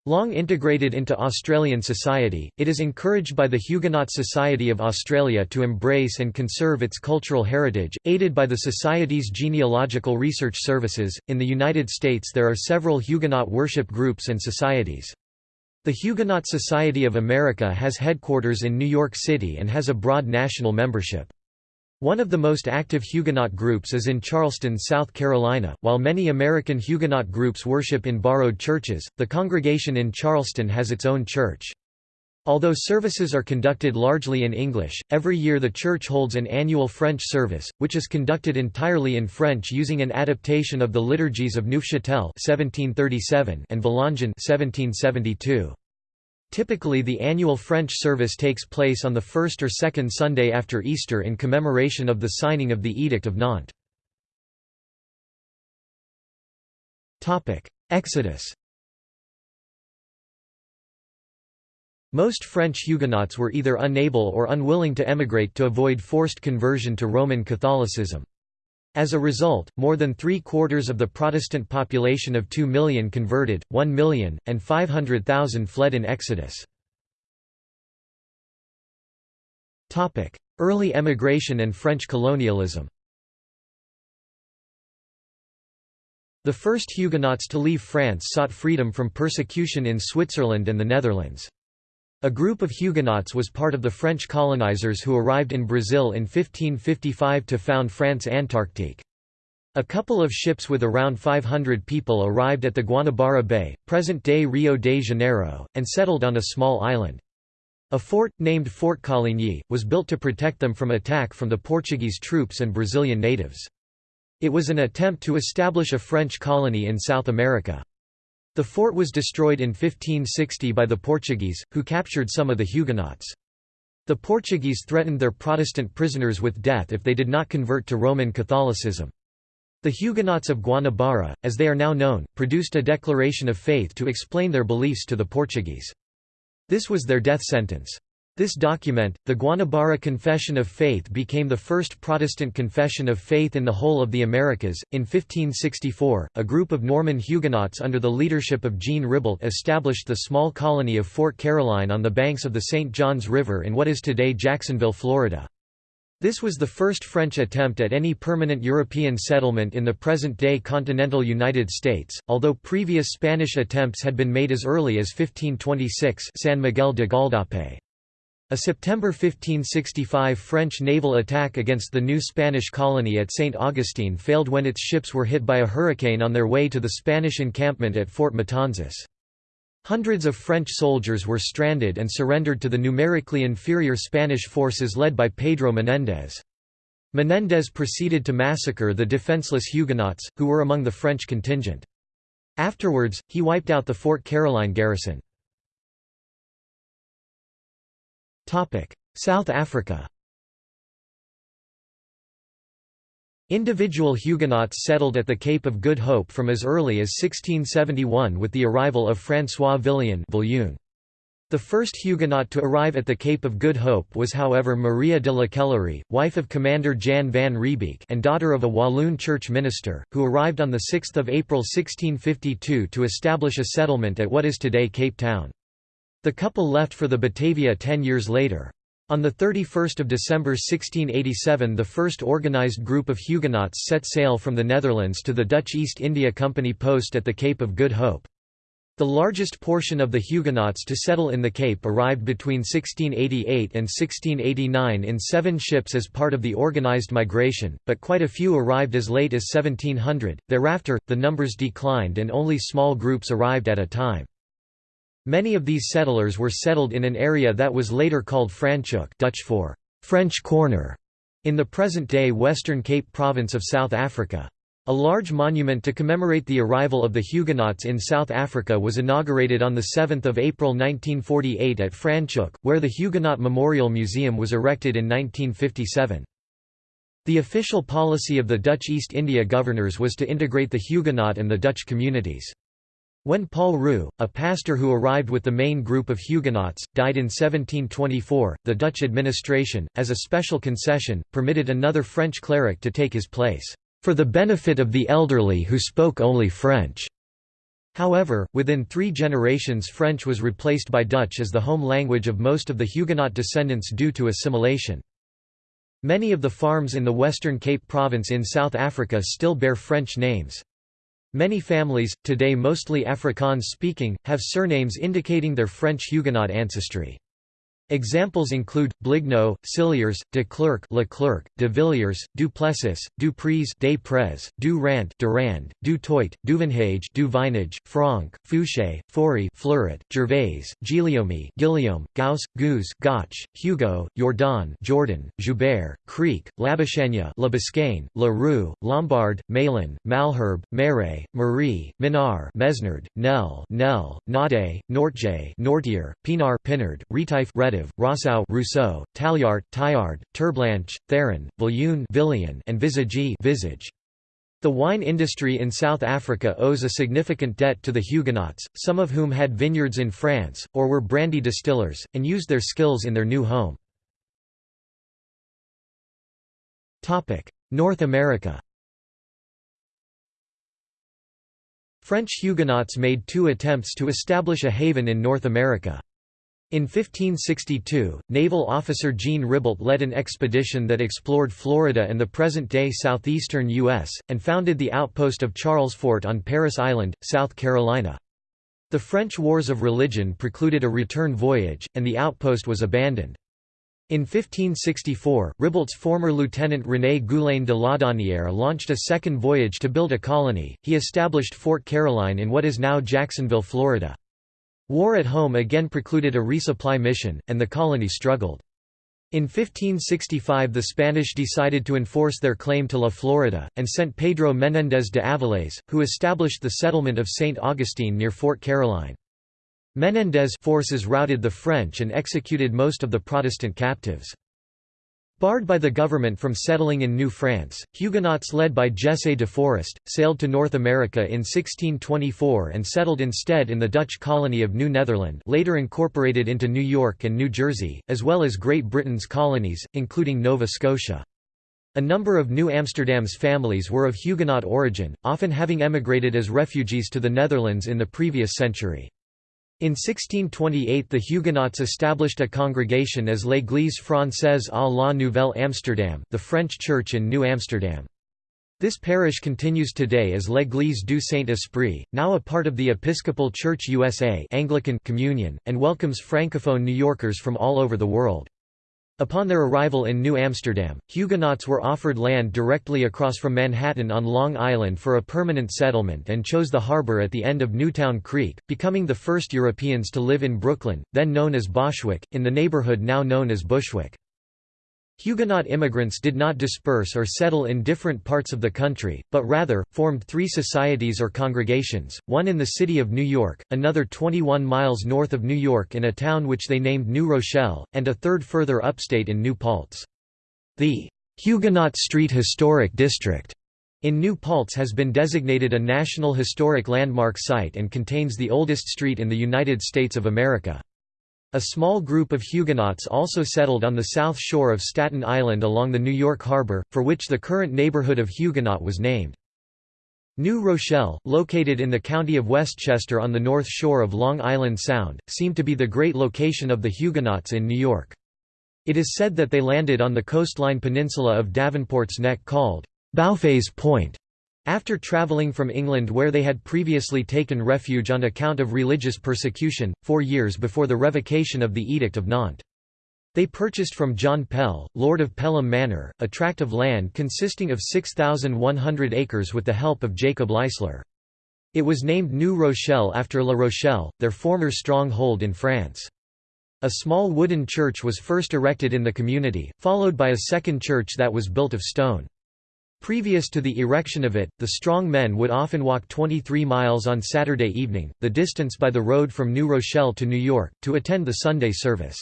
Long integrated into Australian society, it is encouraged by the Huguenot Society of Australia to embrace and conserve its cultural heritage, aided by the Society's genealogical research services. In the United States, there are several Huguenot worship groups and societies. The Huguenot Society of America has headquarters in New York City and has a broad national membership. One of the most active Huguenot groups is in Charleston, South Carolina. While many American Huguenot groups worship in borrowed churches, the congregation in Charleston has its own church. Although services are conducted largely in English, every year the church holds an annual French service, which is conducted entirely in French using an adaptation of the liturgies of Neufchâtel (1737) and Valangin (1772). Typically the annual French service takes place on the first or second Sunday after Easter in commemoration of the signing of the Edict of Nantes. Exodus Most French Huguenots were either unable or unwilling to emigrate to avoid forced conversion to Roman Catholicism. As a result, more than three-quarters of the Protestant population of 2 million converted, 1 million, and 500,000 fled in Exodus. Early emigration and French colonialism The first Huguenots to leave France sought freedom from persecution in Switzerland and the Netherlands. A group of Huguenots was part of the French colonizers who arrived in Brazil in 1555 to found France Antarctique. A couple of ships with around 500 people arrived at the Guanabara Bay, present-day Rio de Janeiro, and settled on a small island. A fort, named Fort Coligny, was built to protect them from attack from the Portuguese troops and Brazilian natives. It was an attempt to establish a French colony in South America. The fort was destroyed in 1560 by the Portuguese, who captured some of the Huguenots. The Portuguese threatened their Protestant prisoners with death if they did not convert to Roman Catholicism. The Huguenots of Guanabara, as they are now known, produced a declaration of faith to explain their beliefs to the Portuguese. This was their death sentence. This document, the Guanabara Confession of Faith became the first Protestant confession of faith in the whole of the Americas. In 1564, a group of Norman Huguenots under the leadership of Jean Ribault established the small colony of Fort Caroline on the banks of the St. Johns River in what is today Jacksonville, Florida. This was the first French attempt at any permanent European settlement in the present-day continental United States, although previous Spanish attempts had been made as early as 1526 San Miguel de Gualdape. A September 1565 French naval attack against the new Spanish colony at St. Augustine failed when its ships were hit by a hurricane on their way to the Spanish encampment at Fort Matanzas. Hundreds of French soldiers were stranded and surrendered to the numerically inferior Spanish forces led by Pedro Menéndez. Menéndez proceeded to massacre the defenseless Huguenots, who were among the French contingent. Afterwards, he wiped out the Fort Caroline garrison. South Africa Individual Huguenots settled at the Cape of Good Hope from as early as 1671 with the arrival of François Villion the first Huguenot to arrive at the Cape of Good Hope was however Maria de la Queillerie, wife of Commander Jan van Riebeeck and daughter of a Walloon church minister, who arrived on 6 April 1652 to establish a settlement at what is today Cape Town. The couple left for the Batavia ten years later. On 31 December 1687 the first organised group of Huguenots set sail from the Netherlands to the Dutch East India Company post at the Cape of Good Hope. The largest portion of the Huguenots to settle in the Cape arrived between 1688 and 1689 in seven ships as part of the organised migration, but quite a few arrived as late as 1700. Thereafter, the numbers declined and only small groups arrived at a time. Many of these settlers were settled in an area that was later called Franschhoek Dutch for French Corner, in the present-day Western Cape province of South Africa. A large monument to commemorate the arrival of the Huguenots in South Africa was inaugurated on 7 April 1948 at Franschhoek, where the Huguenot Memorial Museum was erected in 1957. The official policy of the Dutch East India governors was to integrate the Huguenot and the Dutch communities. When Paul Roux, a pastor who arrived with the main group of Huguenots, died in 1724, the Dutch administration, as a special concession, permitted another French cleric to take his place, "...for the benefit of the elderly who spoke only French." However, within three generations French was replaced by Dutch as the home language of most of the Huguenot descendants due to assimilation. Many of the farms in the Western Cape Province in South Africa still bear French names. Many families, today mostly Afrikaans-speaking, have surnames indicating their French Huguenot ancestry. Examples include Blignaut, Cilliers, de Klerk, Leclerc, de Villiers, du Plessis, du Preez, Prez, du Rant, Durand, du Toit, Duvenhage, du Vinage, Franck, Fouché, Fourie, Fleuret, Gervais, Giliomee, Guillaume, Gauss, Guz, Gotch, Hugo, Jordaan, Jordan, Joubert, Kriek, Biscaine, Le Roux, Lombard, Malan, Malherbe, Marais, Maree, Minnaar, Mesnard, Nel, Nel, Naudé, Nortje, Nortier, Pienaar, Pinard, Retief, Retif, Rossouw Rousseau, Taljaard, Taillard, Terblanche, Theron, Villian, and Visage. The wine industry in South Africa owes a significant debt to the Huguenots, some of whom had vineyards in France, or were brandy distillers, and used their skills in their new home. North America French Huguenots made two attempts to establish a haven in North America. In 1562, naval officer Jean Ribault led an expedition that explored Florida and the present-day southeastern U.S., and founded the outpost of Charles Fort on Parris Island, South Carolina. The French Wars of Religion precluded a return voyage, and the outpost was abandoned. In 1564, Ribault's former lieutenant René Goulaine de Laudonnière launched a second voyage to build a colony. He established Fort Caroline in what is now Jacksonville, Florida. War at home again precluded a resupply mission, and the colony struggled. In 1565 the Spanish decided to enforce their claim to La Florida, and sent Pedro Menéndez de Avilés, who established the settlement of St. Augustine near Fort Caroline. Menéndez forces routed the French and executed most of the Protestant captives. Barred by the government from settling in New France, Huguenots led by Jesse de Forest, sailed to North America in 1624 and settled instead in the Dutch colony of New Netherland later incorporated into New York and New Jersey, as well as Great Britain's colonies, including Nova Scotia. A number of New Amsterdam's families were of Huguenot origin, often having emigrated as refugees to the Netherlands in the previous century. In 1628 the Huguenots established a congregation as l'Église française à la Nouvelle Amsterdam the French Church in New Amsterdam. This parish continues today as L'Église du Saint-Esprit, now a part of the Episcopal Church USA Anglican Communion, and welcomes Francophone New Yorkers from all over the world. Upon their arrival in New Amsterdam, Huguenots were offered land directly across from Manhattan on Long Island for a permanent settlement and chose the harbor at the end of Newtown Creek, becoming the first Europeans to live in Brooklyn, then known as Boswijck, in the neighborhood now known as Bushwick. Huguenot immigrants did not disperse or settle in different parts of the country, but rather, formed three societies or congregations, one in the city of New York, another 21 miles north of New York in a town which they named New Rochelle, and a third further upstate in New Paltz. The Huguenot Street Historic District in New Paltz has been designated a National Historic Landmark Site and contains the oldest street in the United States of America. A small group of Huguenots also settled on the south shore of Staten Island along the New York Harbor, for which the current neighborhood of Huguenot was named. New Rochelle, located in the county of Westchester on the north shore of Long Island Sound, seemed to be the great location of the Huguenots in New York. It is said that they landed on the coastline peninsula of Davenport's Neck called Bauffet's Point, after travelling from England where they had previously taken refuge on account of religious persecution, four years before the revocation of the Edict of Nantes. They purchased from John Pell, Lord of Pelham Manor, a tract of land consisting of 6,100 acres with the help of Jacob Leisler. It was named New Rochelle after La Rochelle, their former stronghold in France. A small wooden church was first erected in the community, followed by a second church that was built of stone. Previous to the erection of it, the strong men would often walk 23 miles on Saturday evening, the distance by the road from New Rochelle to New York, to attend the Sunday service.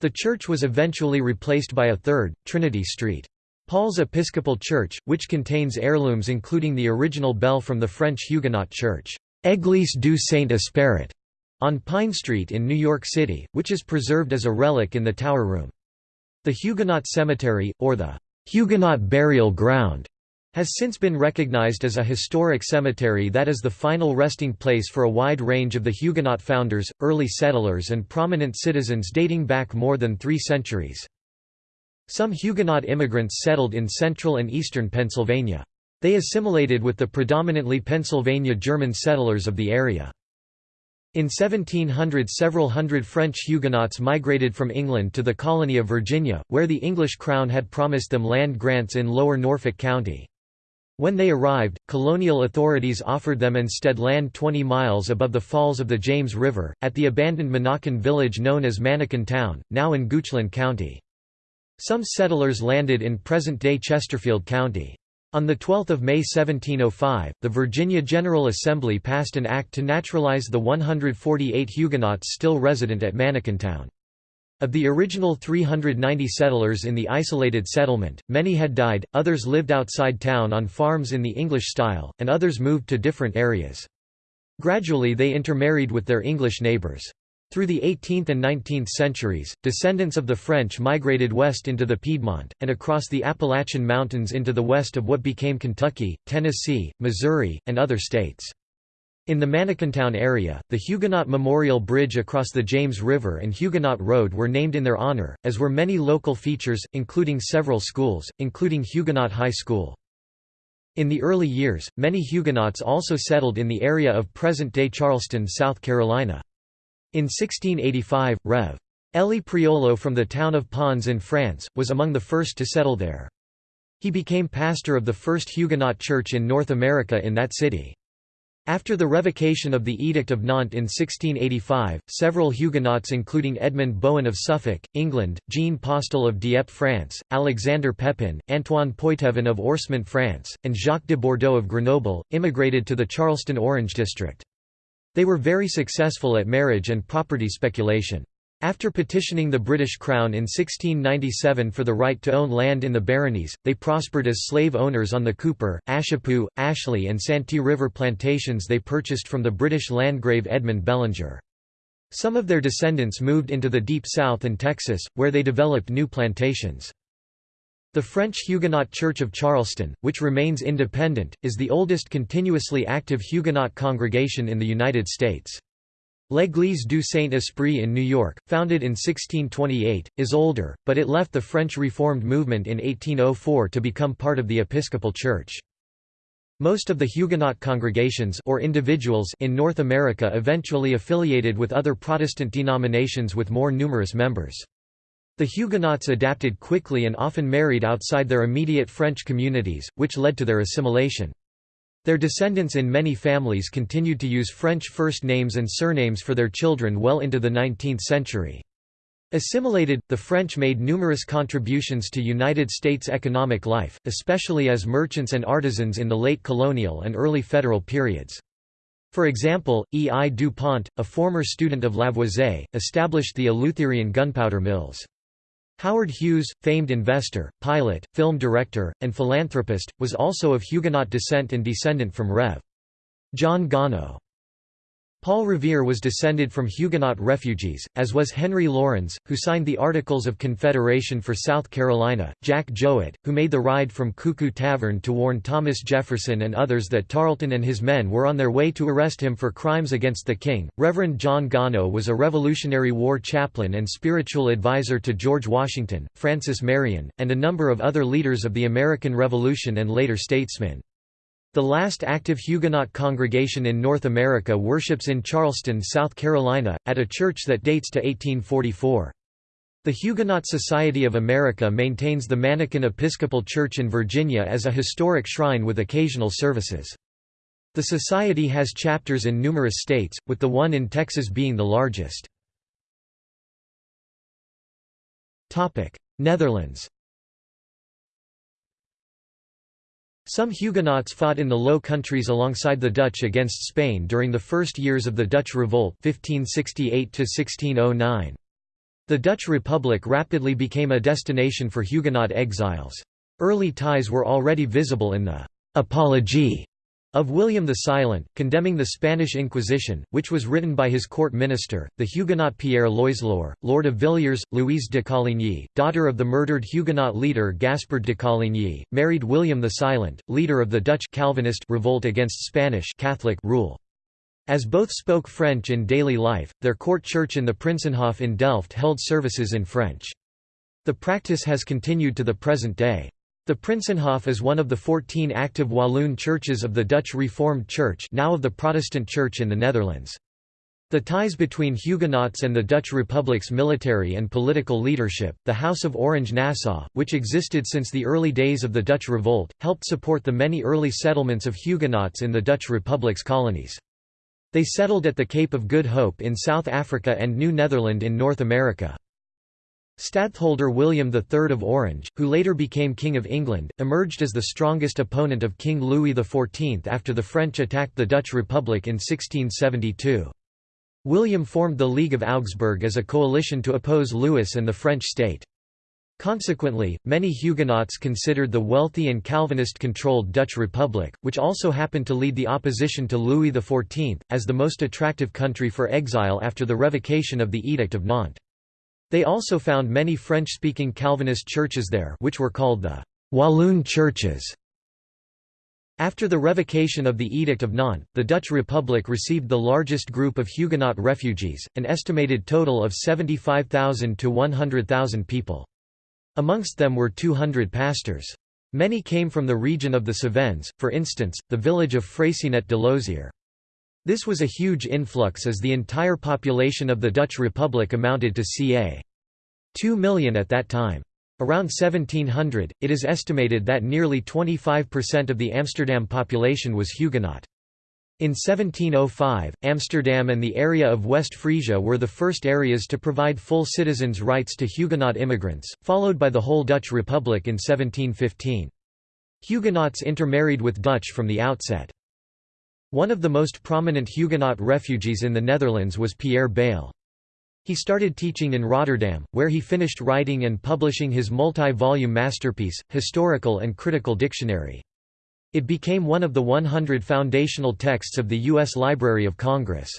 The church was eventually replaced by a third, Trinity Street. Paul's Episcopal Church, which contains heirlooms including the original bell from the French Huguenot church, Église du Saint-Esprit, on Pine Street in New York City, which is preserved as a relic in the Tower Room. The Huguenot Cemetery, or the Huguenot burial ground has since been recognized as a historic cemetery that is the final resting place for a wide range of the Huguenot founders, early settlers and prominent citizens dating back more than three centuries. Some Huguenot immigrants settled in central and eastern Pennsylvania. They assimilated with the predominantly Pennsylvania German settlers of the area. In 1700 several hundred French Huguenots migrated from England to the colony of Virginia, where the English crown had promised them land grants in lower Norfolk County. When they arrived, colonial authorities offered them instead land 20 miles above the falls of the James River, at the abandoned Monacan village known as Manakin Town, now in Goochland County. Some settlers landed in present-day Chesterfield County. On 12 May 1705, the Virginia General Assembly passed an act to naturalize the 148 Huguenots still resident at Town. Of the original 390 settlers in the isolated settlement, many had died, others lived outside town on farms in the English style, and others moved to different areas. Gradually they intermarried with their English neighbors. Through the 18th and 19th centuries, descendants of the French migrated west into the Piedmont, and across the Appalachian Mountains into the west of what became Kentucky, Tennessee, Missouri, and other states. In the Manakintown area, the Huguenot Memorial Bridge across the James River and Huguenot Road were named in their honor, as were many local features, including several schools, including Huguenot High School. In the early years, many Huguenots also settled in the area of present-day Charleston, South Carolina. In 1685, Rev. Elie Prioleau from the town of Pons in France, was among the first to settle there. He became pastor of the first Huguenot church in North America in that city. After the revocation of the Edict of Nantes in 1685, several Huguenots including Edmund Bohun of Suffolk, England, Jean Postel of Dieppe France, Alexander Pepin, Antoine Poitevin of Orsement France, and Jacques de Bordeaux of Grenoble, immigrated to the Charleston Orange District. They were very successful at marriage and property speculation. After petitioning the British Crown in 1697 for the right to own land in the baronies, they prospered as slave owners on the Cooper, Ashepoo, Ashley and Santee River plantations they purchased from the British Landgrave Edmund Bellinger. Some of their descendants moved into the Deep South and Texas, where they developed new plantations. The French Huguenot Church of Charleston, which remains independent, is the oldest continuously active Huguenot congregation in the United States. L'Église du Saint-Esprit in New York, founded in 1628, is older, but it left the French Reformed movement in 1804 to become part of the Episcopal Church. Most of the Huguenot congregations or individuals in North America eventually affiliated with other Protestant denominations with more numerous members. The Huguenots adapted quickly and often married outside their immediate French communities, which led to their assimilation. Their descendants in many families continued to use French first names and surnames for their children well into the 19th century. Assimilated, the French made numerous contributions to United States economic life, especially as merchants and artisans in the late colonial and early federal periods. For example, E. I. DuPont, a former student of Lavoisier, established the Eleutherian gunpowder mills. Howard Hughes, famed investor, pilot, film director, and philanthropist, was also of Huguenot descent and descendant from Rev. John Gano. Paul Revere was descended from Huguenot refugees, as was Henry Laurens, who signed the Articles of Confederation for South Carolina, Jack Jouett, who made the ride from Cuckoo Tavern to warn Thomas Jefferson and others that Tarleton and his men were on their way to arrest him for crimes against the king. Reverend John Gano was a Revolutionary War chaplain and spiritual advisor to George Washington, Francis Marion, and a number of other leaders of the American Revolution and later statesmen. The last active Huguenot congregation in North America worships in Charleston, South Carolina, at a church that dates to 1844. The Huguenot Society of America maintains the Manakin Episcopal Church in Virginia as a historic shrine with occasional services. The society has chapters in numerous states, with the one in Texas being the largest. Netherlands Some Huguenots fought in the Low Countries alongside the Dutch against Spain during the first years of the Dutch Revolt 1568 -1609. The Dutch Republic rapidly became a destination for Huguenot exiles. Early ties were already visible in the «Apologie» of William the Silent, condemning the Spanish Inquisition, which was written by his court minister, the Huguenot Pierre Loiseleur, Lord of Villiers. Louise de Coligny, daughter of the murdered Huguenot leader Gaspard de Coligny, married William the Silent, leader of the Dutch Calvinist revolt against Spanish Catholic rule. As both spoke French in daily life, their court church in the Prinsenhof in Delft held services in French. The practice has continued to the present day. The Prinsenhof is one of the 14 active Walloon churches of the Dutch Reformed Church now of the Protestant Church in the Netherlands. The ties between Huguenots and the Dutch Republic's military and political leadership, the House of Orange-Nassau, which existed since the early days of the Dutch Revolt, helped support the many early settlements of Huguenots in the Dutch Republic's colonies. They settled at the Cape of Good Hope in South Africa and New Netherland in North America. Stadtholder William III of Orange, who later became King of England, emerged as the strongest opponent of King Louis XIV after the French attacked the Dutch Republic in 1672. William formed the League of Augsburg as a coalition to oppose Louis and the French state. Consequently, many Huguenots considered the wealthy and Calvinist-controlled Dutch Republic, which also happened to lead the opposition to Louis XIV, as the most attractive country for exile after the revocation of the Edict of Nantes. They also found many French-speaking Calvinist churches there which were called the Walloon churches. After the revocation of the Edict of Nantes, the Dutch Republic received the largest group of Huguenot refugees, an estimated total of 75,000 to 100,000 people. Amongst them were 200 pastors. Many came from the region of the Cevennes, for instance, the village of Freycinet-de-Lozier. This was a huge influx as the entire population of the Dutch Republic amounted to ca. 2 million at that time. Around 1700, it is estimated that nearly 25% of the Amsterdam population was Huguenot. In 1705, Amsterdam and the area of West Frisia were the first areas to provide full citizens' rights to Huguenot immigrants, followed by the whole Dutch Republic in 1715. Huguenots intermarried with Dutch from the outset. One of the most prominent Huguenot refugees in the Netherlands was Pierre Bayle. He started teaching in Rotterdam, where he finished writing and publishing his multi-volume masterpiece, Historical and Critical Dictionary. It became one of the 100 foundational texts of the U.S. Library of Congress.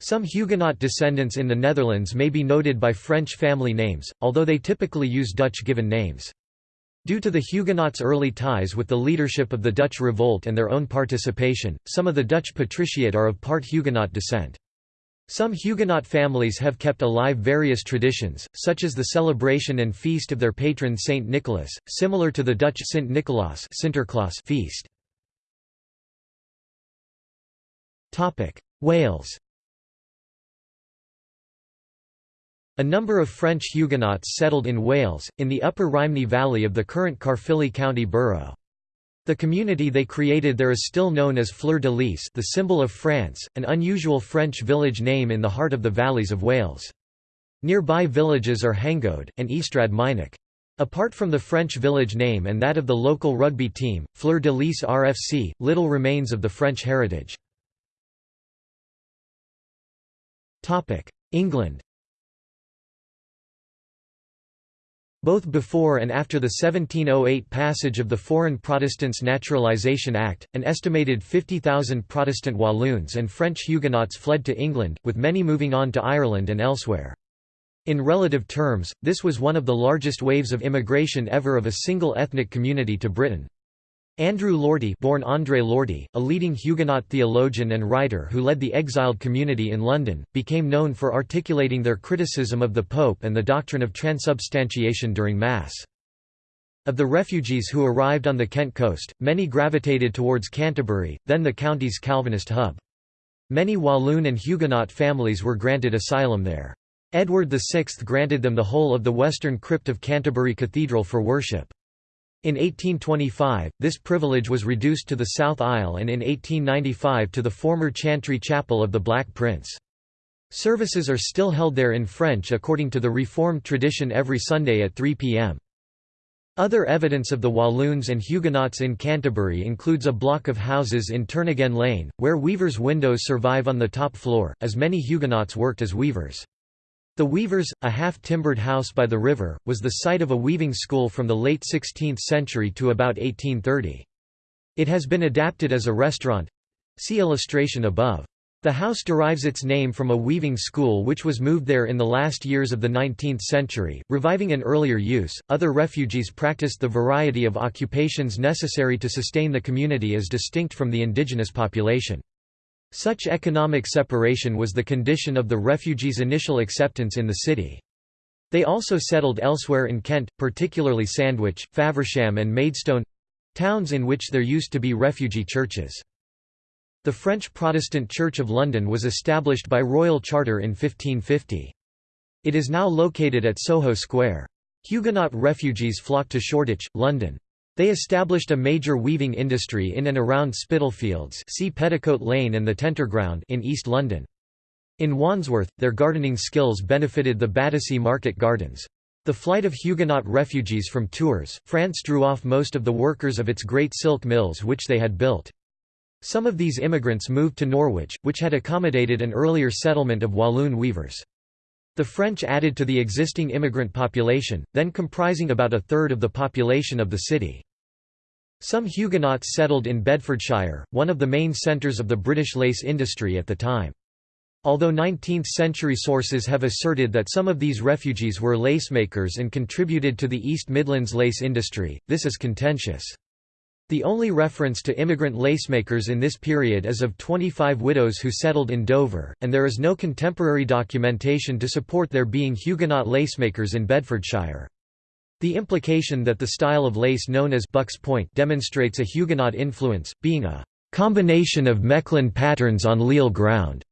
Some Huguenot descendants in the Netherlands may be noted by French family names, although they typically use Dutch given names. Due to the Huguenots' early ties with the leadership of the Dutch Revolt and their own participation, some of the Dutch patriciate are of part Huguenot descent. Some Huguenot families have kept alive various traditions, such as the celebration and feast of their patron Saint Nicholas, similar to the Dutch Sint Nicolaas feast. Wales A number of French Huguenots settled in Wales, in the upper Rhymney valley of the current Caerphilly County Borough. The community they created there is still known as Fleur de Lys the symbol of France, an unusual French village name in the heart of the valleys of Wales. Nearby villages are Hengoed, and Mynach. Apart from the French village name and that of the local rugby team, Fleur de Lys RFC, little remains of the French heritage. England Both before and after the 1708 passage of the Foreign Protestants Naturalisation Act, an estimated 50,000 Protestant Walloons and French Huguenots fled to England, with many moving on to Ireland and elsewhere. In relative terms, this was one of the largest waves of immigration ever of a single ethnic community to Britain. Andrew Lortie born André Lortie, a leading Huguenot theologian and writer who led the exiled community in London, became known for articulating their criticism of the Pope and the doctrine of transubstantiation during Mass. Of the refugees who arrived on the Kent coast, many gravitated towards Canterbury, then the county's Calvinist hub. Many Walloon and Huguenot families were granted asylum there. Edward VI granted them the whole of the western crypt of Canterbury Cathedral for worship. In 1825, this privilege was reduced to the South Aisle and in 1895 to the former Chantry Chapel of the Black Prince. Services are still held there in French according to the Reformed tradition every Sunday at 3 p.m. Other evidence of the Walloons and Huguenots in Canterbury includes a block of houses in Turnagain Lane, where weavers' windows survive on the top floor, as many Huguenots worked as weavers. The Weavers, a half-timbered house by the river, was the site of a weaving school from the late 16th century to about 1830. It has been adapted as a restaurant—see illustration above. The house derives its name from a weaving school which was moved there in the last years of the 19th century, reviving an earlier use. Other refugees practiced the variety of occupations necessary to sustain the community as distinct from the indigenous population. Such economic separation was the condition of the refugees' initial acceptance in the city. They also settled elsewhere in Kent, particularly Sandwich, Faversham and Maidstone—towns in which there used to be refugee churches. The French Protestant Church of London was established by royal charter in 1550. It is now located at Soho Square. Huguenot refugees flocked to Shoreditch, London. They established a major weaving industry in and around Spitalfields see Petticoat Lane and the Tenterground in East London. In Wandsworth, their gardening skills benefited the Battersea Market Gardens. The flight of Huguenot refugees from Tours, France drew off most of the workers of its great silk mills which they had built. Some of these immigrants moved to Norwich, which had accommodated an earlier settlement of Walloon weavers. The French added to the existing immigrant population, then comprising about a third of the population of the city. Some Huguenots settled in Bedfordshire, one of the main centres of the British lace industry at the time. Although 19th-century sources have asserted that some of these refugees were lacemakers and contributed to the East Midlands lace industry, this is contentious. The only reference to immigrant lacemakers in this period is of 25 widows who settled in Dover, and there is no contemporary documentation to support there being Huguenot lacemakers in Bedfordshire. The implication that the style of lace known as Buck's Point demonstrates a Huguenot influence, being a combination of Mechlin patterns on Lisle ground,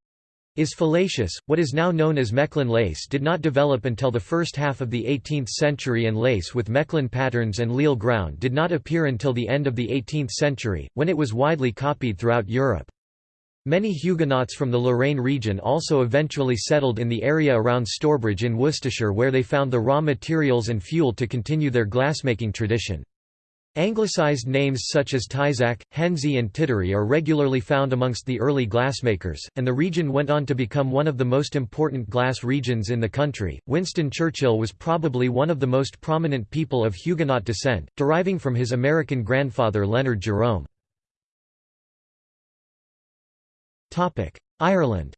is fallacious. What is now known as Mechlin lace did not develop until the first half of the 18th century and lace with Mechlin patterns and Lisle ground did not appear until the end of the 18th century, when it was widely copied throughout Europe. Many Huguenots from the Lorraine region also eventually settled in the area around Stourbridge in Worcestershire where they found the raw materials and fuel to continue their glassmaking tradition. Anglicised names such as Tyzack, Henzey and Tittery are regularly found amongst the early glassmakers, and the region went on to become one of the most important glass regions in the country. Winston Churchill was probably one of the most prominent people of Huguenot descent, deriving from his American grandfather Leonard Jerome. Ireland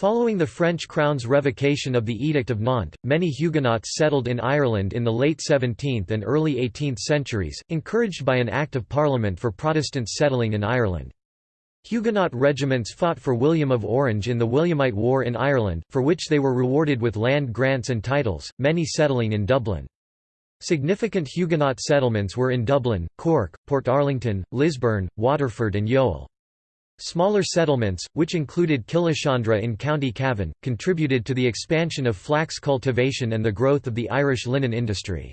Following the French crown's revocation of the Edict of Nantes, many Huguenots settled in Ireland in the late 17th and early 18th centuries, encouraged by an Act of Parliament for Protestants settling in Ireland. Huguenot regiments fought for William of Orange in the Williamite War in Ireland, for which they were rewarded with land grants and titles, many settling in Dublin. Significant Huguenot settlements were in Dublin, Cork, Port Portarlington, Lisburn, Waterford and Youghal. Smaller settlements, which included Killeshandra in County Cavan, contributed to the expansion of flax cultivation and the growth of the Irish linen industry.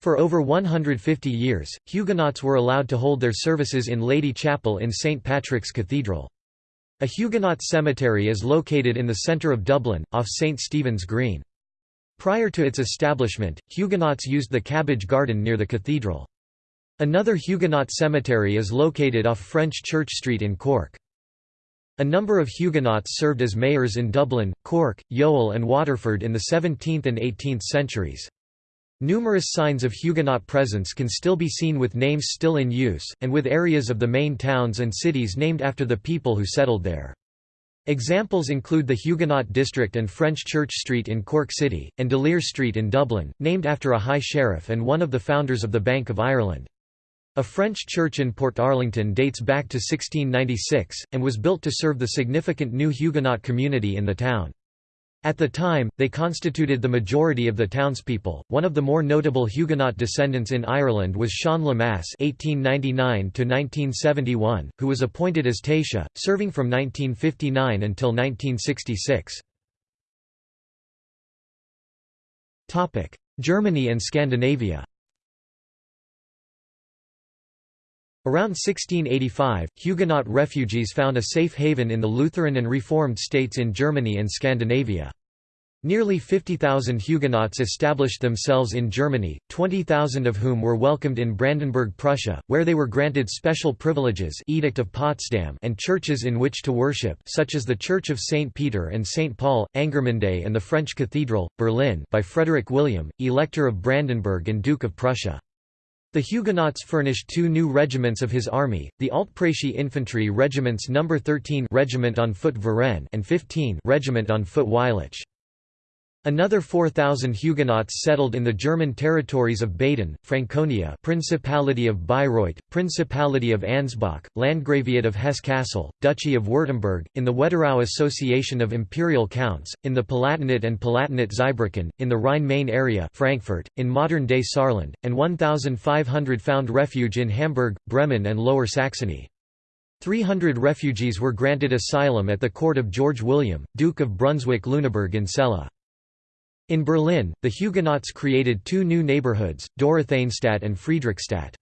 For over 150 years, Huguenots were allowed to hold their services in Lady Chapel in St Patrick's Cathedral. A Huguenot cemetery is located in the centre of Dublin, off St Stephen's Green. Prior to its establishment, Huguenots used the cabbage garden near the cathedral. Another Huguenot cemetery is located off French Church Street in Cork. A number of Huguenots served as mayors in Dublin, Cork, Youghal and Waterford in the 17th and 18th centuries. Numerous signs of Huguenot presence can still be seen with names still in use, and with areas of the main towns and cities named after the people who settled there. Examples include the Huguenot District and French Church Street in Cork City, and D'Olier Street in Dublin, named after a high sheriff and one of the founders of the Bank of Ireland. A French church in Portarlington dates back to 1696, and was built to serve the significant new Huguenot community in the town. At the time, they constituted the majority of the townspeople. One of the more notable Huguenot descendants in Ireland was Sean Lemass (1899–1971), who was appointed as Taoiseach, serving from 1959 until 1966. Topic: Germany and Scandinavia. Around 1685, Huguenot refugees found a safe haven in the Lutheran and Reformed states in Germany and Scandinavia. Nearly 50,000 Huguenots established themselves in Germany, 20,000 of whom were welcomed in Brandenburg Prussia, where they were granted special privileges Edict of Potsdam and churches in which to worship such as the Church of St. Peter and St. Paul, Angermünde and the French Cathedral, Berlin by Frederick William, Elector of Brandenburg and Duke of Prussia. The Huguenots furnished two new regiments of his army, the Altpreußische infantry regiments No. 13 Regiment on foot Varenne and 15 Regiment on foot Wylich. Another 4,000 Huguenots settled in the German territories of Baden, Franconia Principality of Bayreuth, Principality of Ansbach, Landgraviate of Hesse-Kassel, Duchy of Württemberg, in the Wetterau Association of Imperial Counts, in the Palatinate and Palatinate Zweibrücken, in the Rhine-Main area Frankfurt, in modern-day Saarland, and 1,500 found refuge in Hamburg, Bremen and Lower Saxony. 300 refugees were granted asylum at the court of George William, Duke of Brunswick-Lüneburg in Celle. In Berlin, the Huguenots created two new neighborhoods, Dorotheenstadt and Friedrichstadt.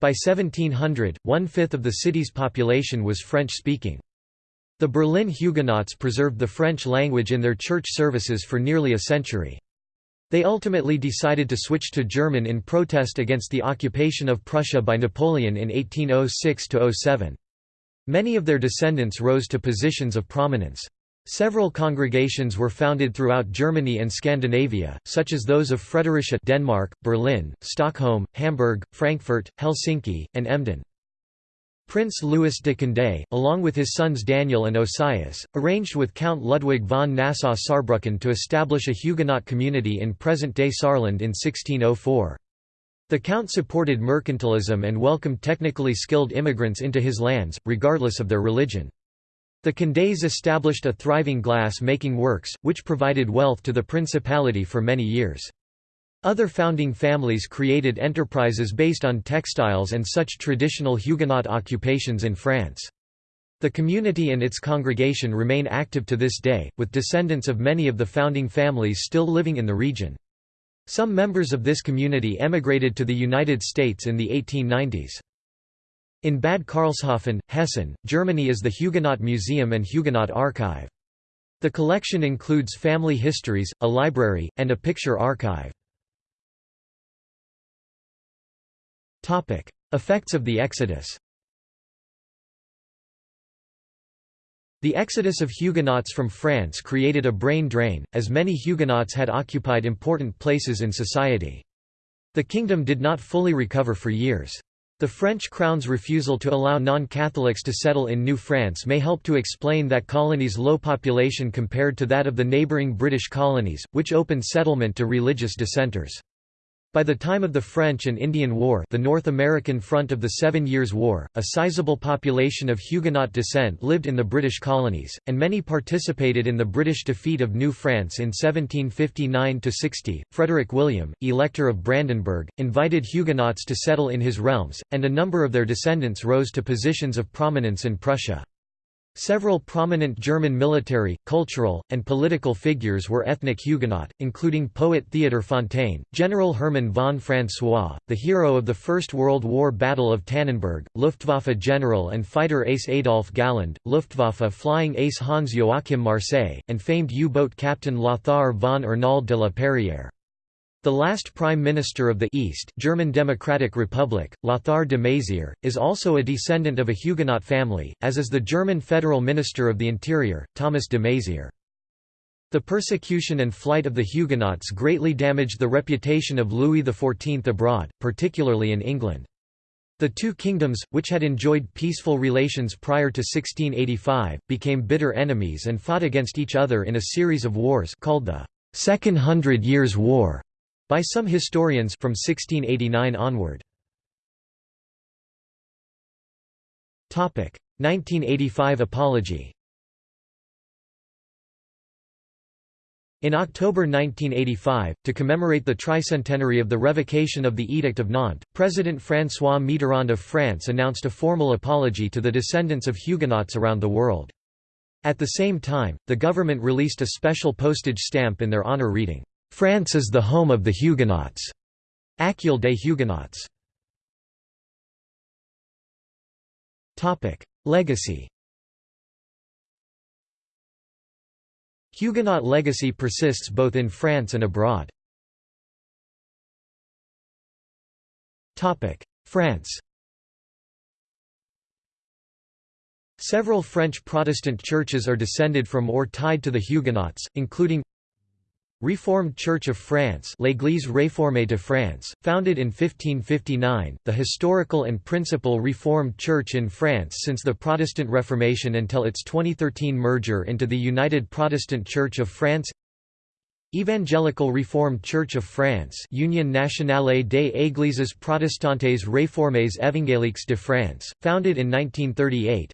By 1700, one-fifth of the city's population was French-speaking. The Berlin Huguenots preserved the French language in their church services for nearly a century. They ultimately decided to switch to German in protest against the occupation of Prussia by Napoleon in 1806–07. Many of their descendants rose to positions of prominence. Several congregations were founded throughout Germany and Scandinavia, such as those of Fredericia Denmark, Berlin, Stockholm, Hamburg, Frankfurt, Helsinki, and Emden. Prince Louis de Condé, along with his sons Daniel and Osias, arranged with Count Ludwig von Nassau-Saarbrücken to establish a Huguenot community in present-day Saarland in 1604. The Count supported mercantilism and welcomed technically skilled immigrants into his lands, regardless of their religion. The Condés established a thriving glass-making works, which provided wealth to the principality for many years. Other founding families created enterprises based on textiles and such traditional Huguenot occupations in France. The community and its congregation remain active to this day, with descendants of many of the founding families still living in the region. Some members of this community emigrated to the United States in the 1890s. In Bad Karlshafen, Hessen, Germany is the Huguenot Museum and Huguenot Archive. The collection includes family histories, a library, and a picture archive. Effects of the Exodus The exodus of Huguenots from France created a brain drain, as many Huguenots had occupied important places in society. The kingdom did not fully recover for years. The French crown's refusal to allow non-Catholics to settle in New France may help to explain that colony's low population compared to that of the neighbouring British colonies, which opened settlement to religious dissenters. By the time of the French and Indian War the North American front of the Seven Years' War, a sizable population of Huguenot descent lived in the British colonies, and many participated in the British defeat of New France in 1759–60. Frederick William, Elector of Brandenburg, invited Huguenots to settle in his realms, and a number of their descendants rose to positions of prominence in Prussia. Several prominent German military, cultural, and political figures were ethnic Huguenot, including poet Theodor Fontane, General Hermann von François, the hero of the First World War Battle of Tannenberg, Luftwaffe general and fighter ace Adolf Galland, Luftwaffe flying ace Hans Joachim Marseille, and famed U-boat captain Lothar von Arnauld de la Perrière. The last Prime Minister of the East German Democratic Republic, Lothar de Maizière, is also a descendant of a Huguenot family, as is the German Federal Minister of the Interior, Thomas de Maizière. The persecution and flight of the Huguenots greatly damaged the reputation of Louis XIV abroad, particularly in England. The two kingdoms, which had enjoyed peaceful relations prior to 1685, became bitter enemies and fought against each other in a series of wars called the Second Hundred Years' War. By some historians from 1689 onward. 1985 apology In October 1985, to commemorate the tricentenary of the revocation of the Edict of Nantes, President François Mitterrand of France announced a formal apology to the descendants of Huguenots around the world. At the same time, the government released a special postage stamp in their honor reading, France is the home of the Huguenots. Accueil des Huguenots. Topic: Legacy Huguenot legacy persists both in France and abroad. Topic: France Several French Protestant churches are descended from or tied to the Huguenots, including Reformed Church of France L'Église réformée de France, founded in 1559, the historical and principal Reformed Church in France since the Protestant Reformation until its 2013 merger into the United Protestant Church of France. Evangelical Reformed Church of France Union Nationale des Églises Protestantes Réformées Évangéliques de France, founded in 1938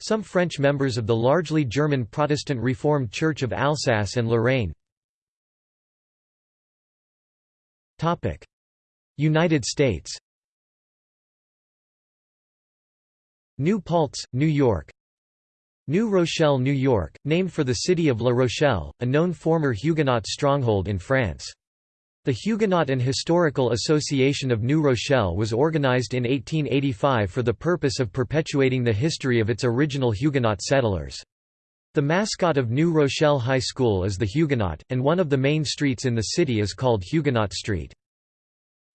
Some French members of the largely German Protestant Reformed Church of Alsace and Lorraine United States New Paltz, New York New Rochelle, New York, named for the city of La Rochelle, a known former Huguenot stronghold in France. The Huguenot and Historical Association of New Rochelle was organized in 1885 for the purpose of perpetuating the history of its original Huguenot settlers. The mascot of New Rochelle High School is the Huguenot, and one of the main streets in the city is called Huguenot Street.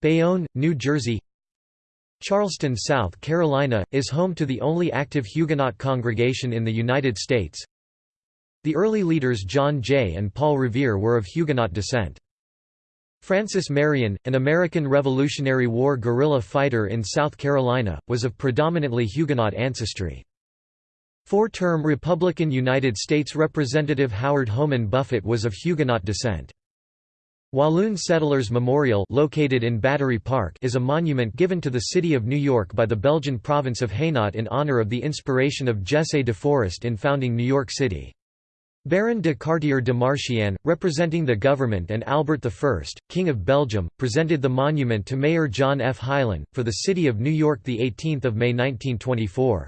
Bayonne, New Jersey Charleston, South Carolina, is home to the only active Huguenot congregation in the United States. The early leaders John Jay and Paul Revere were of Huguenot descent. Francis Marion, an American Revolutionary War guerrilla fighter in South Carolina, was of predominantly Huguenot ancestry. Four-term Republican United States Representative Howard Homan Buffett was of Huguenot descent. Walloon Settlers Memorial located in Battery Park is a monument given to the city of New York by the Belgian province of Hainaut in honor of the inspiration of Jesse de Forest in founding New York City. Baron de Cartier de Marchienne, representing the government and Albert I, King of Belgium, presented the monument to Mayor John F. Hylan, for the city of New York 18 May 1924.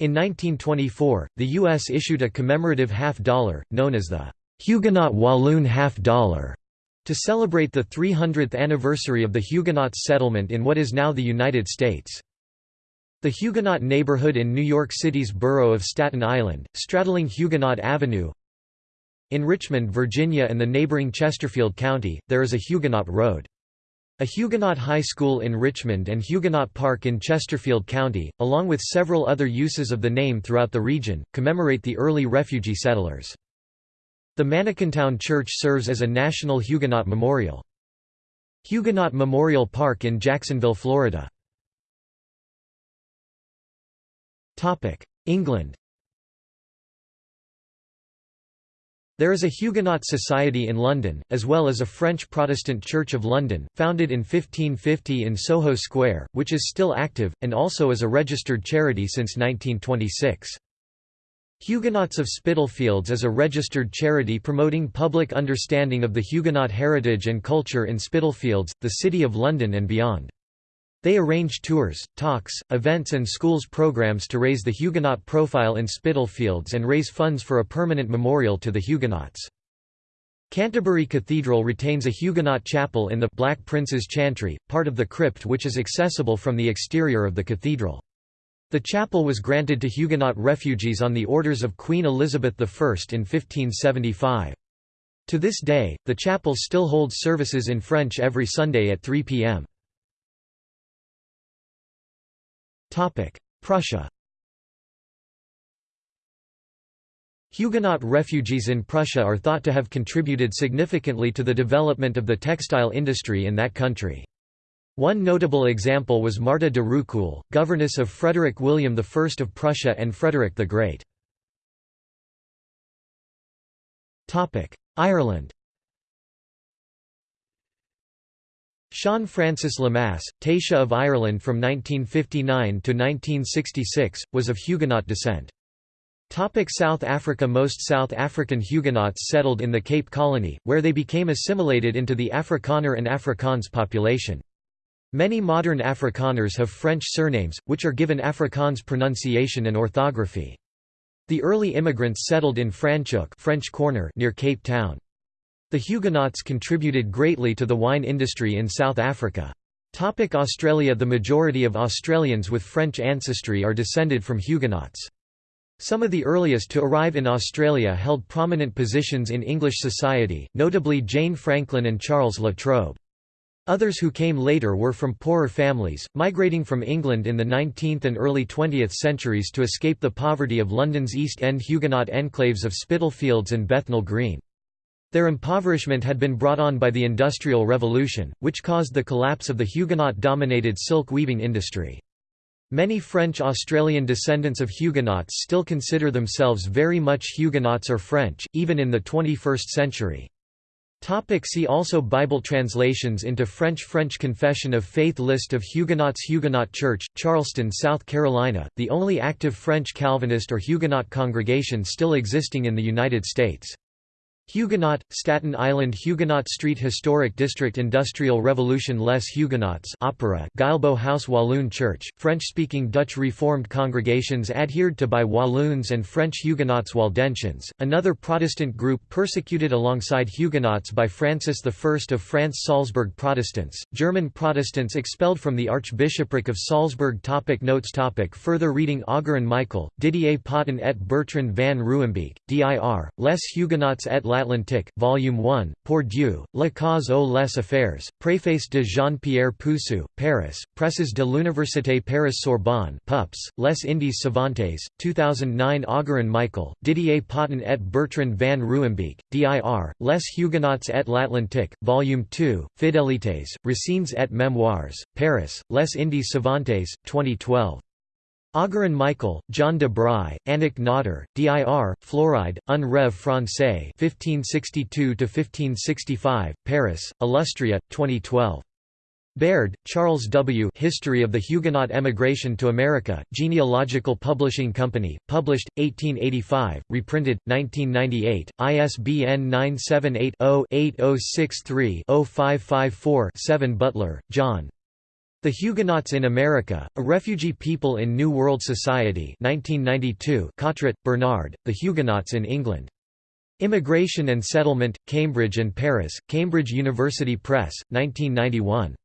In 1924, the U.S. issued a commemorative half-dollar, known as the Huguenot Walloon half-dollar, to celebrate the 300th anniversary of the Huguenots' settlement in what is now the United States. The Huguenot neighborhood in New York City's borough of Staten Island, straddling Huguenot Avenue In Richmond, Virginia and the neighboring Chesterfield County, there is a Huguenot Road. A Huguenot high school in Richmond and Huguenot Park in Chesterfield County, along with several other uses of the name throughout the region, commemorate the early refugee settlers. The Manakintown Church serves as a national Huguenot memorial. Huguenot Memorial Park in Jacksonville, Florida. England There is a Huguenot society in London, as well as a French Protestant Church of London, founded in 1550 in Soho Square, which is still active, and also is a registered charity since 1926. Huguenots of Spitalfields is a registered charity promoting public understanding of the Huguenot heritage and culture in Spitalfields, the City of London and beyond. They arrange tours, talks, events and schools programs to raise the Huguenot profile in Spitalfields and raise funds for a permanent memorial to the Huguenots. Canterbury Cathedral retains a Huguenot chapel in the Black Prince's Chantry, part of the crypt which is accessible from the exterior of the cathedral. The chapel was granted to Huguenot refugees on the orders of Queen Elizabeth I in 1575. To this day, the chapel still holds services in French every Sunday at 3 p.m. Prussia Huguenot refugees in Prussia are thought to have contributed significantly to the development of the textile industry in that country. One notable example was Martha de Roucoulle, governess of Frederick William I of Prussia and Frederick the Great. Ireland Sean Francis Lemass, Taoiseach of Ireland from 1959 to 1966, was of Huguenot descent. Topic South Africa Most South African Huguenots settled in the Cape Colony, where they became assimilated into the Afrikaner and Afrikaans population. Many modern Afrikaners have French surnames, which are given Afrikaans pronunciation and orthography. The early immigrants settled in Franschhoek French Corner near Cape Town. The Huguenots contributed greatly to the wine industry in South Africa. Topic Australia The majority of Australians with French ancestry are descended from Huguenots. Some of the earliest to arrive in Australia held prominent positions in English society, notably Jane Franklin and Charles La Trobe. Others who came later were from poorer families, migrating from England in the 19th and early 20th centuries to escape the poverty of London's East End Huguenot enclaves of Spitalfields and Bethnal Green. Their impoverishment had been brought on by the Industrial Revolution, which caused the collapse of the Huguenot-dominated silk weaving industry. Many French-Australian descendants of Huguenots still consider themselves very much Huguenots or French, even in the 21st century. See also Bible translations into French French Confession of Faith List of Huguenots Huguenot Church, Charleston, South Carolina, the only active French Calvinist or Huguenot congregation still existing in the United States. Huguenot, Staten Island Huguenot Street Historic District Industrial Revolution Les Huguenots Opera Guilbeau House Walloon Church, French-speaking Dutch Reformed congregations adhered to by Walloons and French Huguenots Waldensians, another Protestant group persecuted alongside Huguenots by Francis I of France Salzburg Protestants, German Protestants expelled from the Archbishopric of Salzburg topic Notes topic Further reading Augeron Michael, Didier Poton et Bertrand van Ruymbeke, dir, Les Huguenots et l'Atlantique, Volume 1, Pour Dieu, La cause aux les affaires, préface de Jean-Pierre Poussou, Paris, Presses de l'Université Paris-Sorbonne Pups, Les Indes Savantes, 2009 Augeron Michael, Didier Poton et Bertrand van Ruymbeke, dir, Les Huguenots et l'Atlantique, Volume 2, Fidélités, Racines et Mémoires, Paris, Les Indes Savantes, 2012. Augeron Michael, John de Bry, Annick Notter, dir, Floride, un rêve français 1562–1565, Paris, Illustria, 2012. Baird, Charles W. History of the Huguenot Emigration to America, Genealogical Publishing Company, published, 1885, reprinted, 1998, ISBN 978-0-8063-0554-7 Butler, John. The Huguenots in America, A Refugee People in New World Society 1992 Cottret, Bernard, The Huguenots in England. Immigration and Settlement, Cambridge and Paris, Cambridge University Press, 1991.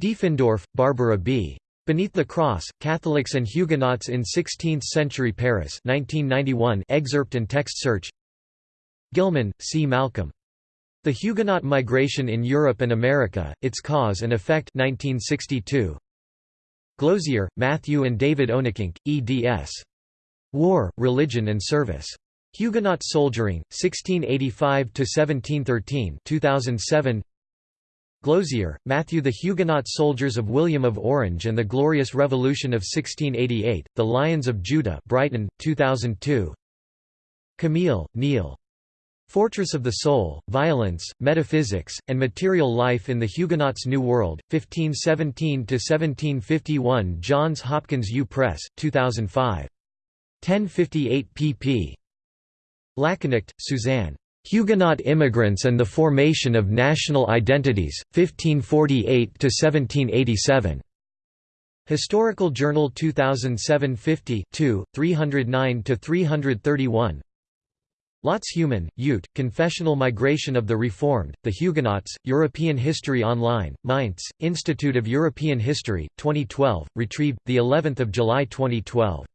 Diefendorf, Barbara B. Beneath the Cross, Catholics and Huguenots in Sixteenth-Century Paris 1991 excerpt and text search Gilman, C. Malcolm. The Huguenot Migration in Europe and America, Its Cause and Effect 1962. Glozier, Matthew and David Onnekink, eds. War, Religion and Service. Huguenot Soldiering, 1685–1713 2007. Glozier, Matthew The Huguenot Soldiers of William of Orange and the Glorious Revolution of 1688, The Lions of Judah Brighton, 2002. Kamil, Neil. Fortress of the Soul, Violence, Metaphysics, and Material Life in the Huguenots' New World, 1517–1751 Johns Hopkins U Press, 2005. 1058 pp. Lachenicht, Suzanne. Huguenot Immigrants and the Formation of National Identities, 1548–1787. Historical Journal 2007 50 309–331 Lotz-Heumann, Ute, Confessional Migration of the Reformed, The Huguenots, European History Online, Mainz, Institute of European History, 2012, retrieved, of July 2012.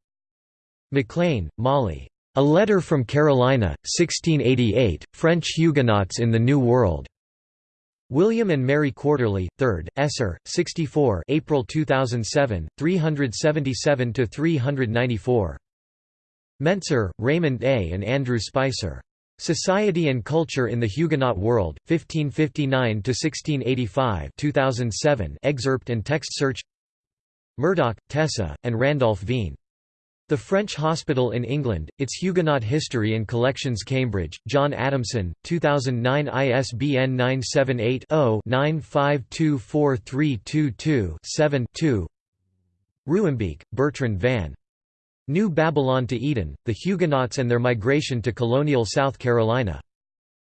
McClain, Molly. A Letter from Carolina, 1688, French Huguenots in the New World. William and Mary Quarterly, 3rd, Esser, 64 April 2007, 377–394. Mentzer, Raymond A. and Andrew Spicer. Society and Culture in the Huguenot World, 1559–1685 2007 excerpt and text search Murdoch, Tessa, and Randolph Vigne. The French Hospital in England, Its Huguenot History and Collections Cambridge, John Adamson, 2009 ISBN 978 0 9524322 7 2 Ruymbeke, Bertrand van. New Babylon to Eden, The Huguenots and Their Migration to Colonial South Carolina.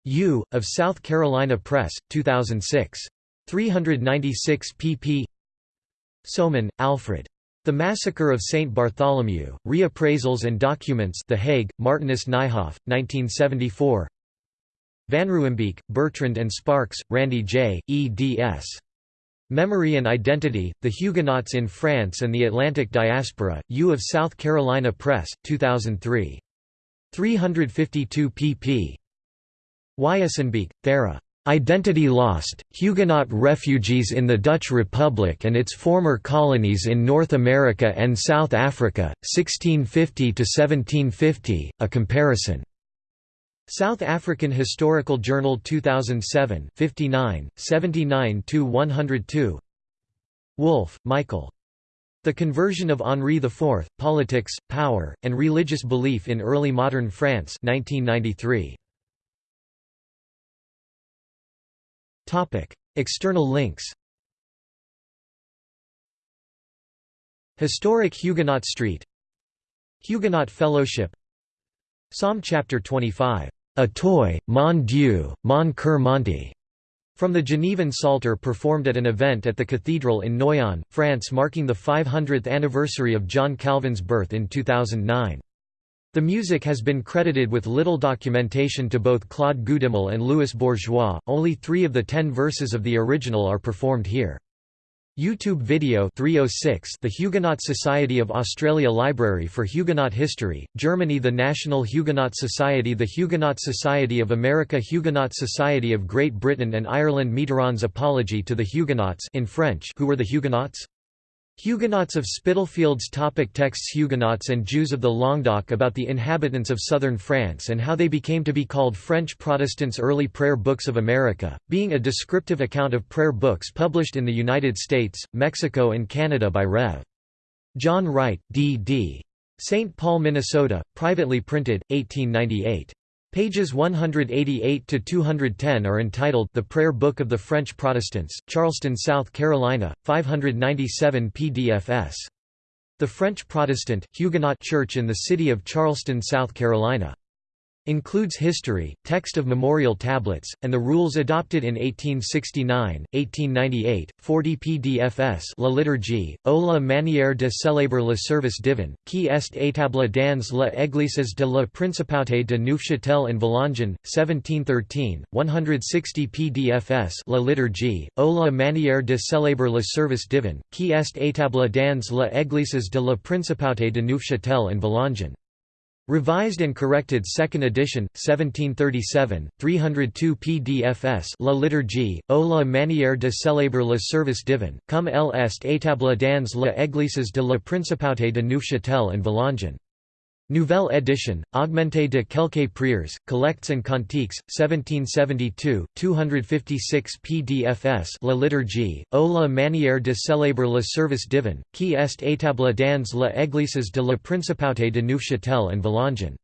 U. of South Carolina Press, 2006. 396 pp. Soman, Alfred. The Massacre of St. Bartholomew, Reappraisals and Documents The Hague, Martinus Nijhoff, 1974 Van Ruymbeke, Bertrand and Sparks, Randy J., eds. Memory and Identity, The Huguenots in France and the Atlantic Diaspora, U of South Carolina Press, 2003. 352 pp. Wijsenbeek, Thera. Identity Lost, Huguenot Refugees in the Dutch Republic and its Former Colonies in North America and South Africa, 1650–1750, A Comparison. South African Historical Journal 2007 59, 79–102 Wolfe, Michael. The Conversion of Henri IV, Politics, Power, and Religious Belief in Early Modern France 1993. External links. Historic Huguenot Street. Huguenot Fellowship. Psalm chapter 25 a toy, Mon Dieu, mon cœur monte, from the Genevan Psalter performed at an event at the cathedral in Noyon, France marking the 500th anniversary of John Calvin's birth in 2009. The music has been credited with little documentation to both Claude Goudimel and Louis Bourgeois, only three of the ten verses of the original are performed here. YouTube video 306 The Huguenot Society of Australia Library for Huguenot History, Germany The National Huguenot Society The Huguenot Society of America Huguenot Society of Great Britain and Ireland Mitterrand's Apology to the Huguenots in French Who were the Huguenots? Huguenots of Spitalfields topic Texts Huguenots and Jews of the Languedoc about the inhabitants of southern France and how they became to be called French Protestants Early Prayer Books of America, being a descriptive account of prayer books published in the United States, Mexico and Canada by Rev. John Wright, D.D. St. Paul, Minnesota, privately printed, 1898. Pages 188 to 210 are entitled The Prayer Book of the French Protestants, Charleston, South Carolina, 597 PDFS. The French Protestant Huguenot Church in the city of Charleston, South Carolina. Includes history, text of memorial tablets, and the rules adopted in 1869, 1898, 40 pdfs La liturgie, ou la manière de célébrer le service divin, qui est établie dans les églises de la Principauté de Neufchâtel en Valangin, 1713, 160 pdfs La liturgie, ou la manière de célébrer le service divin, qui est établie dans les églises de la Principauté de Neufchâtel en Valangin. Revised and corrected 2nd edition, 1737, 302 pdfs La liturgie, ou la manière de célébrer le service divin, comme elle est établie dans les églises de la Principauté de Neufchâtel en Valangin. Nouvelle édition, augmentée de quelques prières, collects and cantiques, 1772, 256 pdfs La liturgie, ou la manière de célébrer le service divin, qui est établie dans les églises de la Principauté de Neufchâtel en Valangin.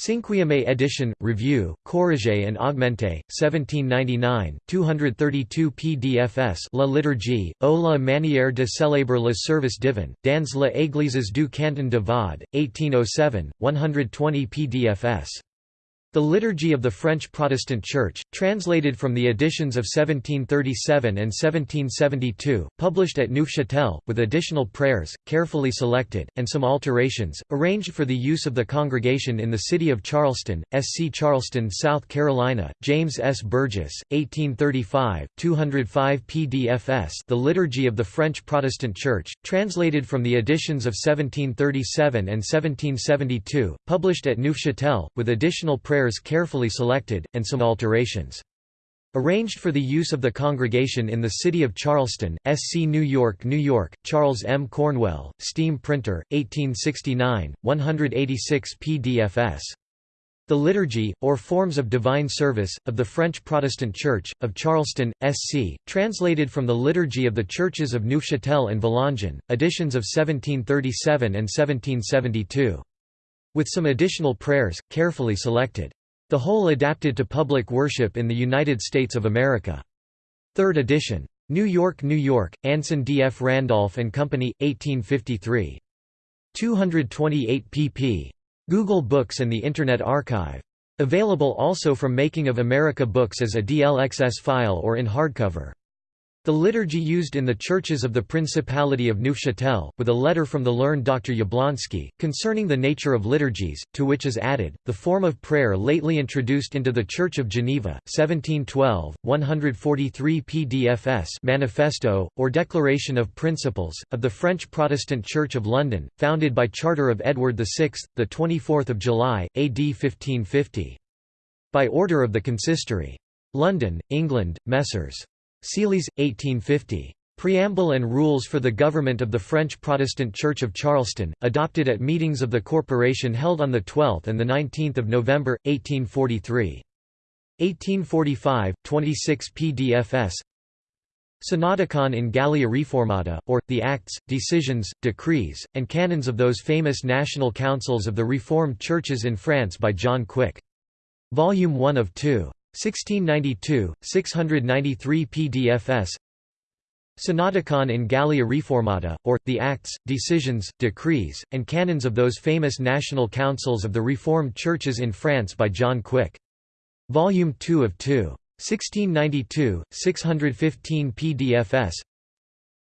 Cinquième édition, Review, Corrigé and Augmenté, 1799, 232 pdfs La liturgie, ou la manière de célébrer le service divin, dans les églises du canton de Vaud, 1807, 120 pdfs. The Liturgy of the French Protestant Church, translated from the editions of 1737 and 1772, published at Neufchâtel, with additional prayers, carefully selected, and some alterations, arranged for the use of the congregation in the city of Charleston, SC Charleston, South Carolina, James S. Burgess, 1835, 205 pdfs The Liturgy of the French Protestant Church, translated from the editions of 1737 and 1772, published at Neufchâtel, with additional prayers prayers carefully selected, and some alterations. Arranged for the use of the congregation in the city of Charleston, SC New York, New York, Charles M. Cornwell, Steam Printer, 1869, 186 pdfs. The Liturgy, or Forms of Divine Service, of the French Protestant Church, of Charleston, SC, translated from the Liturgy of the Churches of Neufchâtel and Valangin, editions of 1737 and 1772 with some additional prayers, carefully selected. The whole adapted to public worship in the United States of America. Third edition. New York, New York, Anson D. F. Randolph and Company, 1853. 228 pp. Google Books and the Internet Archive. Available also from Making of America Books as a DLXS file or in hardcover. The liturgy used in the churches of the Principality of Neufchâtel, with a letter from the learned Dr. Jablonski, concerning the nature of liturgies, to which is added, the form of prayer lately introduced into the Church of Geneva, 1712, 143 pdfs Manifesto, or Declaration of Principles, of the French Protestant Church of London, founded by Charter of Edward VI, 24 July, AD 1550. By order of the Consistory. London, England, Messrs. Seeley's, 1850. Preamble and Rules for the Government of the French Protestant Church of Charleston, adopted at meetings of the corporation held on 12 and 19 November, 1843. 1845, 26 pdfs Synodicon in Gallia Reformata, or, the Acts, Decisions, Decrees, and Canons of those famous national councils of the Reformed churches in France by John Quick. Volume 1 of 2. 1692, 693 pdfs Synodicon in Gallia Reformata, or, the Acts, Decisions, Decrees, and Canons of those famous national councils of the Reformed churches in France by John Quick. Volume 2 of 2. 1692, 615 pdfs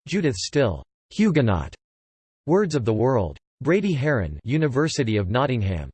Judith Still, Huguenot. Words of the World. Brady Haran University of Nottingham.